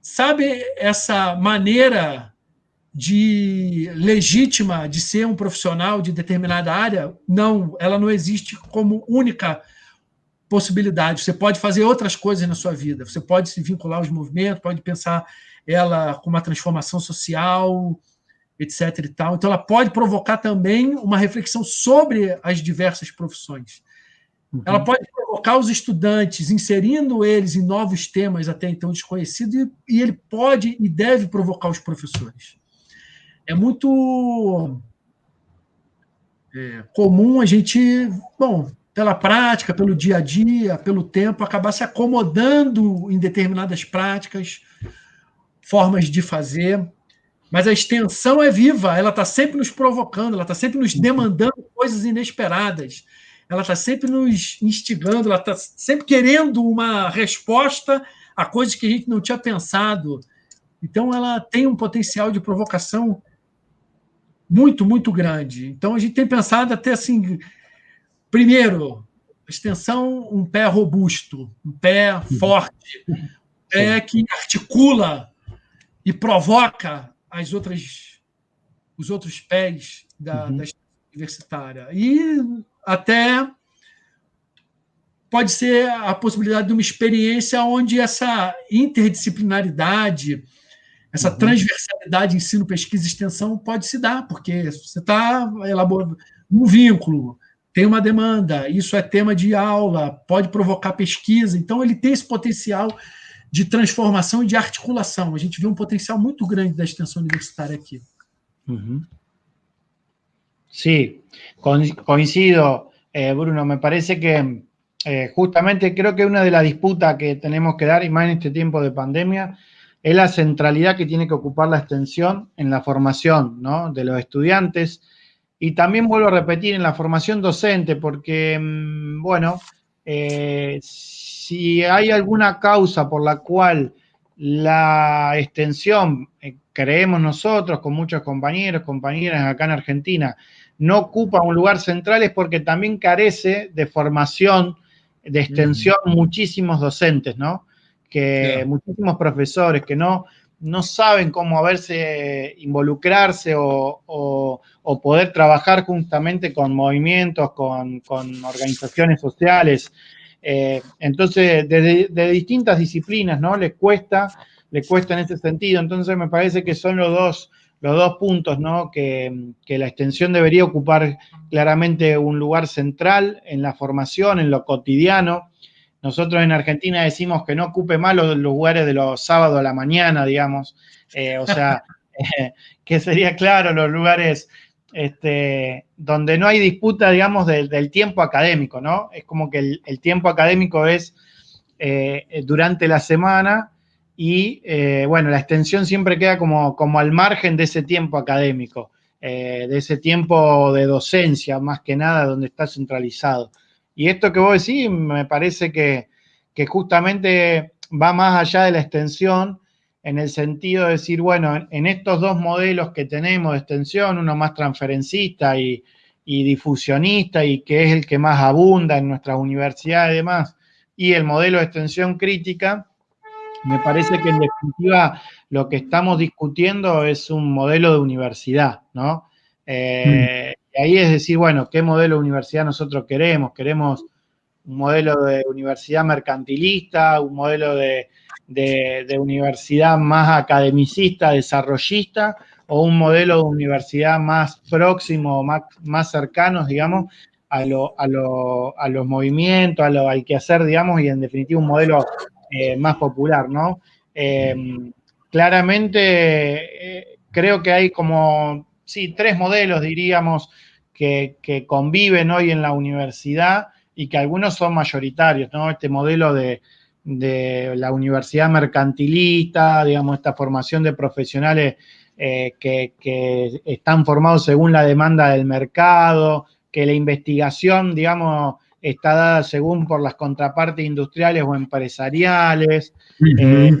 sabe essa maneira de legítima de ser um profissional de determinada área? Não, ela não existe como única possibilidade. Você pode fazer outras coisas na sua vida. Você pode se vincular aos movimentos, pode pensar ela com uma transformação social, etc. E tal. Então, ela pode provocar também uma reflexão sobre as diversas profissões. Uhum. Ela pode provocar os estudantes, inserindo eles em novos temas até então desconhecidos, e, e ele pode e deve provocar os professores. É muito é, comum a gente, bom, pela prática, pelo dia a dia, pelo tempo, acabar se acomodando em determinadas práticas, formas de fazer. Mas a extensão é viva, ela está sempre nos provocando, ela está sempre nos demandando coisas inesperadas ela está sempre nos instigando, ela está sempre querendo uma resposta a coisas que a gente não tinha pensado. Então, ela tem um potencial de provocação muito, muito grande. Então, a gente tem pensado até assim: primeiro, extensão, um pé robusto, um pé forte, um pé que articula e provoca as outras, os outros pés da, uhum. da universitária. E até pode ser a possibilidade de uma experiência onde essa interdisciplinaridade, essa uhum. transversalidade ensino, pesquisa e extensão pode se dar, porque você está elaborando um vínculo, tem uma demanda, isso é tema de aula, pode provocar pesquisa, então ele tem esse potencial de transformação e de articulação. A gente vê um potencial muito grande da extensão universitária aqui. Uhum. Sí, coincido, eh, Bruno. Me parece que eh, justamente creo que una de las disputas que tenemos que dar, y más en este tiempo de pandemia, es la centralidad que tiene que ocupar la extensión en la formación de los estudiantes. Y también vuelvo a repetir en la formación docente, porque, mm, bueno, eh, si hay alguna causa por la cual la extensión, creemos nosotros, con muchos compañeros, compañeras acá en Argentina, no ocupa un lugar central es porque también carece de formación, de extensión, muchísimos docentes, ¿no? Que muchísimos profesores que no, no saben cómo verse, involucrarse o, poder trabajar justamente con movimientos, con, organizaciones sociales. Eh, entonces, de, de, distintas disciplinas, ¿no? Les cuesta, les cuesta en ese sentido. Entonces, me parece que son los dos los dos puntos, ¿no? Que, la extensión debería ocupar claramente un lugar central en la formación, en lo cotidiano. Nosotros en Argentina decimos que no ocupe más los lugares de los sábados a la mañana, digamos. Eh, o sea, que sería claro los lugares este, donde no hay disputa, digamos, del, tiempo académico, ¿no? Es como que el, tiempo académico es eh, durante la semana y eh, bueno, la extensión siempre queda como, como al margen de ese tiempo académico, eh, de ese tiempo de docencia, más que nada, donde está centralizado. Y esto que vos decís me parece que, justamente va más allá de la extensión, en el sentido de decir, bueno, en estos dos modelos que tenemos de extensión, uno más transferencista y, difusionista y que es el que más abunda en nuestras universidades y demás, y el modelo de extensión crítica, me parece que en definitiva lo que estamos discutiendo es un modelo de universidad, ¿no? Eh, ahí es decir, bueno, ¿qué modelo de universidad nosotros queremos? ¿Queremos un modelo de universidad mercantilista, un modelo de, universidad más academicista, desarrollista, o un modelo de universidad más próximo, más, más cercano, digamos, a, los movimientos, a lo, al quehacer, digamos, y en definitiva un modelo eh, más popular, ¿no? Em, claramente eh, creo que hay como, sí, tres modelos, diríamos, que, conviven hoy en la universidad y que algunos son mayoritarios, ¿no? Este modelo de, la universidad mercantilista, digamos, esta formación de profesionales eh, que, que, están formados según la demanda del mercado, que la investigación, digamos, está dada según por las contrapartes industriales o empresariales, eh,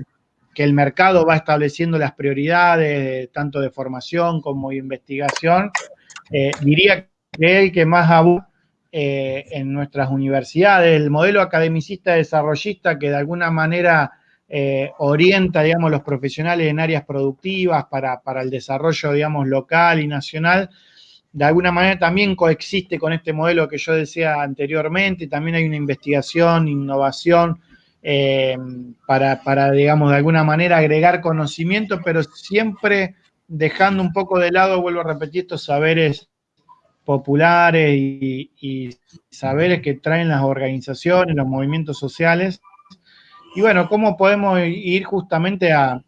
que el mercado va estableciendo las prioridades tanto de formación como de investigación. Eh, diría que el que más abunda eh, en nuestras universidades, el modelo academicista desarrollista que de alguna manera orienta, digamos, los profesionales en áreas productivas para, para el desarrollo, digamos, local y nacional, de alguna manera también coexiste con este modelo que yo decía anteriormente, también hay una investigación, innovación, eh, para, digamos, de alguna manera agregar conocimiento, pero siempre dejando un poco de lado, vuelvo a repetir, estos saberes populares y, saberes que traen las organizaciones, los movimientos sociales. Y bueno, ¿cómo podemos ir justamente a,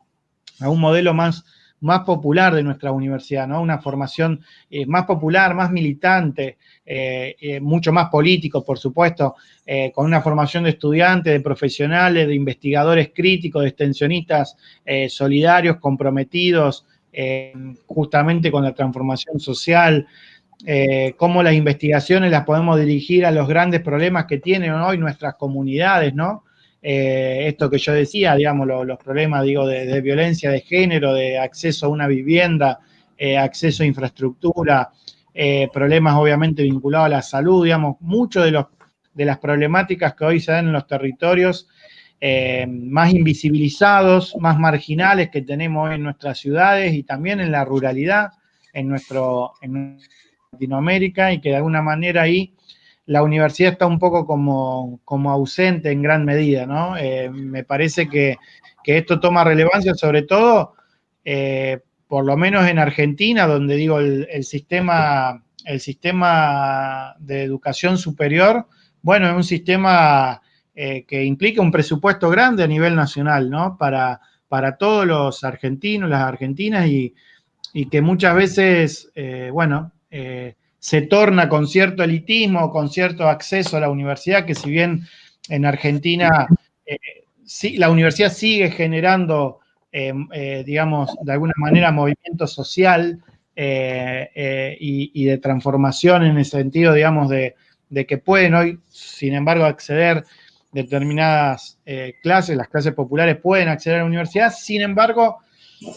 a un modelo más más popular de nuestra universidad, ¿no? Una formación eh, más popular, más militante, eh, eh, mucho más político, por supuesto, con una formación de estudiantes, de profesionales, de investigadores críticos, de extensionistas solidarios, comprometidos justamente con la transformación social, cómo las investigaciones las podemos dirigir a los grandes problemas que tienen hoy nuestras comunidades, ¿no? Eh, esto que yo decía, digamos, los problemas, digo, de, violencia de género, de acceso a una vivienda, eh, acceso a infraestructura, eh, problemas obviamente vinculados a la salud, digamos, muchas de, de las problemáticas que hoy se dan en los territorios más invisibilizados, más marginales que tenemos en nuestras ciudades y también en la ruralidad, en, nuestro, en Latinoamérica, y que de alguna manera ahí la universidad está un poco como, ausente en gran medida, ¿no? Eh, me parece que, esto toma relevancia sobre todo, eh, por lo menos en Argentina, donde digo, el, sistema, el sistema de educación superior, bueno, es un sistema eh, que implica un presupuesto grande a nivel nacional, ¿no? Para, para todos los argentinos, las argentinas, y, y que muchas veces, bueno, se torna con cierto elitismo, con cierto acceso a la universidad, que si bien en Argentina eh, la universidad sigue generando, eh, eh, digamos, de alguna manera movimiento social y, de transformación en el sentido, digamos, de, de, que pueden hoy, sin embargo, acceder determinadas clases, las clases populares pueden acceder a la universidad, sin embargo,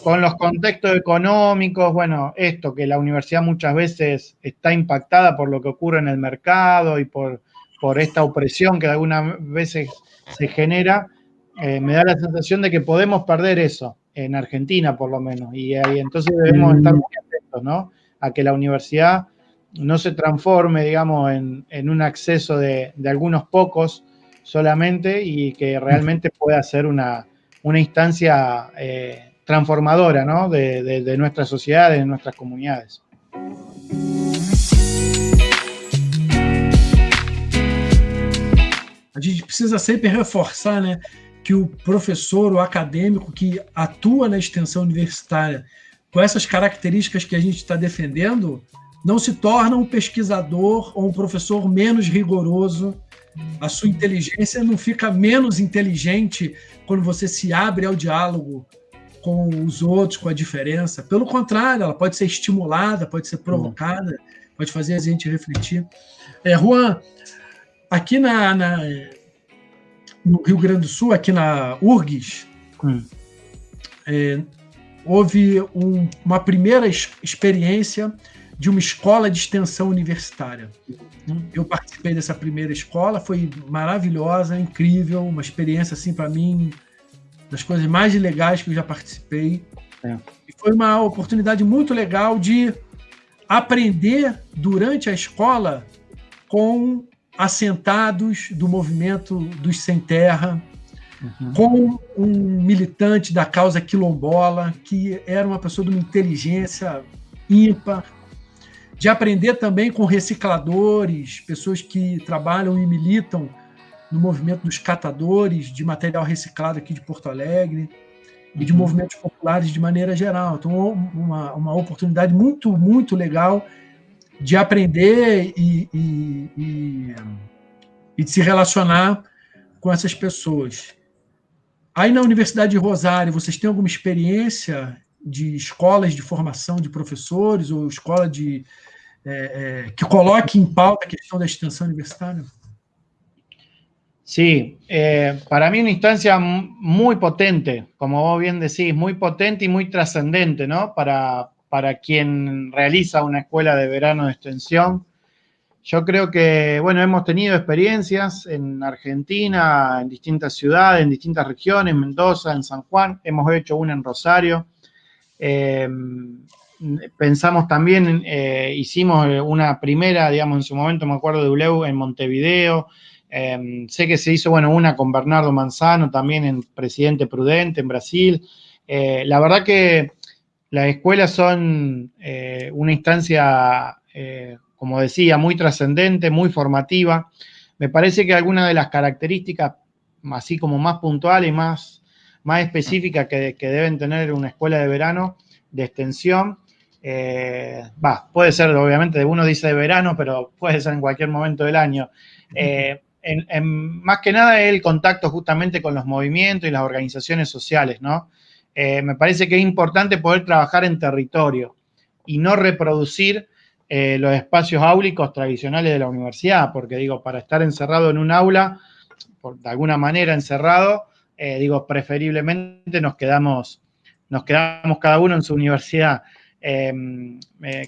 con los contextos económicos, bueno, esto, que la universidad muchas veces está impactada por lo que ocurre en el mercado y por, por esta opresión que algunas veces se genera, eh, me da la sensación de que podemos perder eso, en Argentina por lo menos, y, entonces debemos estar muy atentos, ¿no? A que la universidad no se transforme, digamos, en, un acceso de, algunos pocos solamente y que realmente pueda ser una, una instancia... Eh, transformadora ¿no? de, de, de nuestras sociedades, de nuestras comunidades. A gente precisa sempre reforçar né, que o professor, o acadêmico que atua na extensão universitária com essas características que a gente está defendendo, não se torna um pesquisador ou um professor menos rigoroso. A sua inteligência não fica menos inteligente quando você se abre ao diálogo com os outros, com a diferença. Pelo contrário, ela pode ser estimulada, pode ser provocada, pode fazer a gente refletir. É, Juan, aqui na, na, no Rio Grande do Sul, aqui na URGS, hum. é, houve um, uma primeira experiência de uma escola de extensão universitária. Eu participei dessa primeira escola, foi maravilhosa, incrível, uma experiência assim para mim das coisas mais legais que eu já participei. É. E foi uma oportunidade muito legal de aprender durante a escola com assentados do movimento dos sem terra, uhum. com um militante da causa quilombola que era uma pessoa de uma inteligência ímpar, de aprender também com recicladores, pessoas que trabalham e militam no movimento dos catadores de material reciclado aqui de Porto Alegre e de uhum. movimentos populares de maneira geral. Então, uma, uma oportunidade muito, muito legal de aprender e, e, e, e de se relacionar com essas pessoas. Aí na Universidade de Rosário, vocês têm alguma experiência de escolas de formação de professores ou escola de é, é, que coloque em pauta a questão da extensão universitária? Sí, eh, para mí una instancia muy potente, como vos bien decís, muy potente y muy trascendente, ¿no? Para, para quien realiza una escuela de verano de extensión. Yo creo que, bueno, hemos tenido experiencias en Argentina, en distintas ciudades, en distintas regiones, Mendoza, en San Juan, hemos hecho una en Rosario. Eh, pensamos también, eh, hicimos una primera, digamos, en su momento me acuerdo de ULEU en Montevideo, Em, sé que se hizo, bueno, una con Bernardo Manzano también en Presidente Prudente en Brasil. Eh, la verdad que las escuelas son eh, una instancia, eh, como decía, muy trascendente, muy formativa. Me parece que algunas de las características, así como más puntuales y más, más específicas que, deben tener una escuela de verano de extensión, va, puede ser, obviamente, uno dice de verano, pero puede ser en cualquier momento del año en, más que nada el contacto justamente con los movimientos y las organizaciones sociales, ¿no? Eh, me parece que es importante poder trabajar en territorio y no reproducir eh, los espacios áulicos tradicionales de la universidad, porque digo, para estar encerrado en un aula, por, de alguna manera encerrado, eh, digo, preferiblemente nos quedamos, nos quedamos cada uno en su universidad. Em,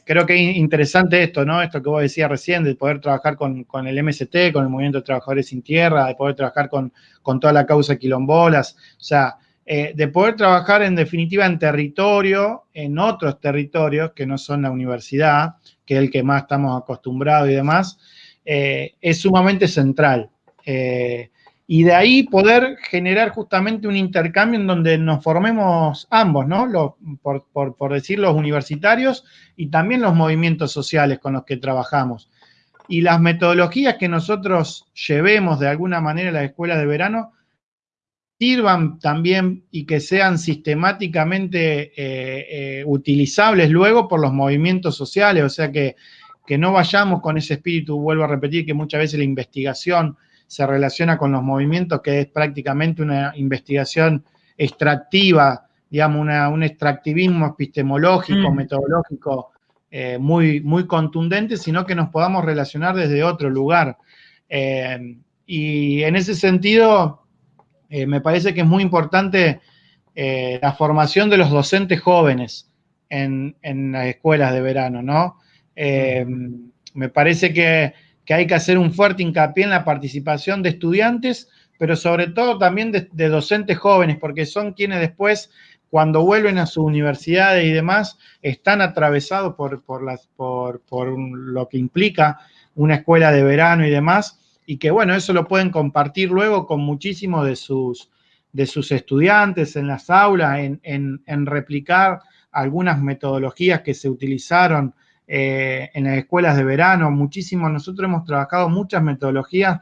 creo que es interesante esto, ¿no? Esto que vos decías recién, de poder trabajar con, el MST, con el Movimiento de Trabajadores Sin Tierra, de poder trabajar con, toda la causa quilombolas, o sea, eh, de poder trabajar en definitiva en territorio, en otros territorios que no son la universidad, que es el que más estamos acostumbrados y demás, eh, es sumamente central. Eh, y de ahí poder generar justamente un intercambio en donde nos formemos ambos, ¿no? por, decir los universitarios y también los movimientos sociales con los que trabajamos. Y las metodologías que nosotros llevemos de alguna manera a las escuelas de verano sirvan también y que sean sistemáticamente eh, eh, utilizables luego por los movimientos sociales, o sea que, que no vayamos con ese espíritu, vuelvo a repetir que muchas veces la investigación se relaciona con los movimientos, que es prácticamente una investigación extractiva, digamos, un extractivismo epistemológico, mm. metodológico eh, muy, muy contundente, sino que nos podamos relacionar desde otro lugar. Eh, y en ese sentido, eh, me parece que es muy importante la formación de los docentes jóvenes en, en las escuelas de verano, ¿no? Mm. me parece que que hay que hacer un fuerte hincapié en la participación de estudiantes, pero sobre todo también de, docentes jóvenes, porque son quienes después, cuando vuelven a sus universidades y demás, están atravesados por, las, por, lo que implica una escuela de verano y demás, y que bueno, eso lo pueden compartir luego con muchísimos de sus, sus estudiantes en las aulas, en, replicar algunas metodologías que se utilizaron eh, en las escuelas de verano. Muchísimo, nosotros hemos trabajado muchas metodologías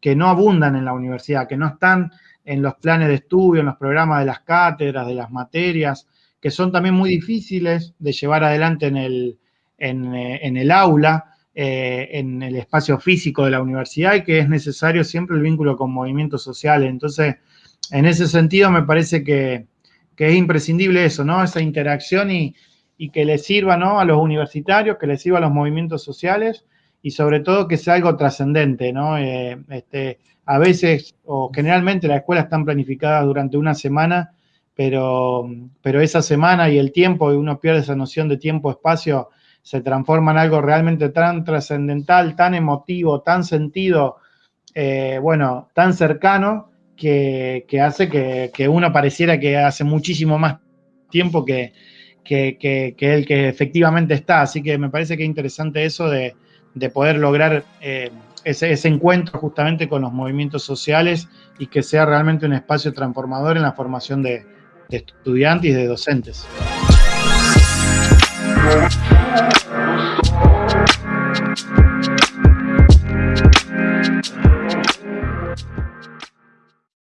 que no abundan en la universidad, que no están en los planes de estudio, en los programas de las cátedras, de las materias, que son también muy difíciles de llevar adelante en el, en, eh, el aula, eh, en el espacio físico de la universidad y que es necesario siempre el vínculo con movimientos sociales. Entonces, en ese sentido me parece que, es imprescindible eso, ¿no? Esa interacción y, que le sirva, ¿no? A los universitarios, que le sirva a los movimientos sociales y sobre todo que sea algo trascendente, ¿no? Eh, este, a veces o generalmente las escuelas están planificadas durante una semana, pero, pero esa semana y el tiempo, y uno pierde esa noción de tiempo-espacio, se transforma en algo realmente tan trascendental, tan emotivo, tan sentido, eh, bueno, tan cercano, que, hace que, uno pareciera que hace muchísimo más tiempo que, que, que, el que efectivamente está. Así que me parece que es interesante eso de, de poder lograr eh, ese, ese, encuentro justamente con los movimientos sociales y que sea realmente un espacio transformador en la formación de, de estudiantes y de docentes.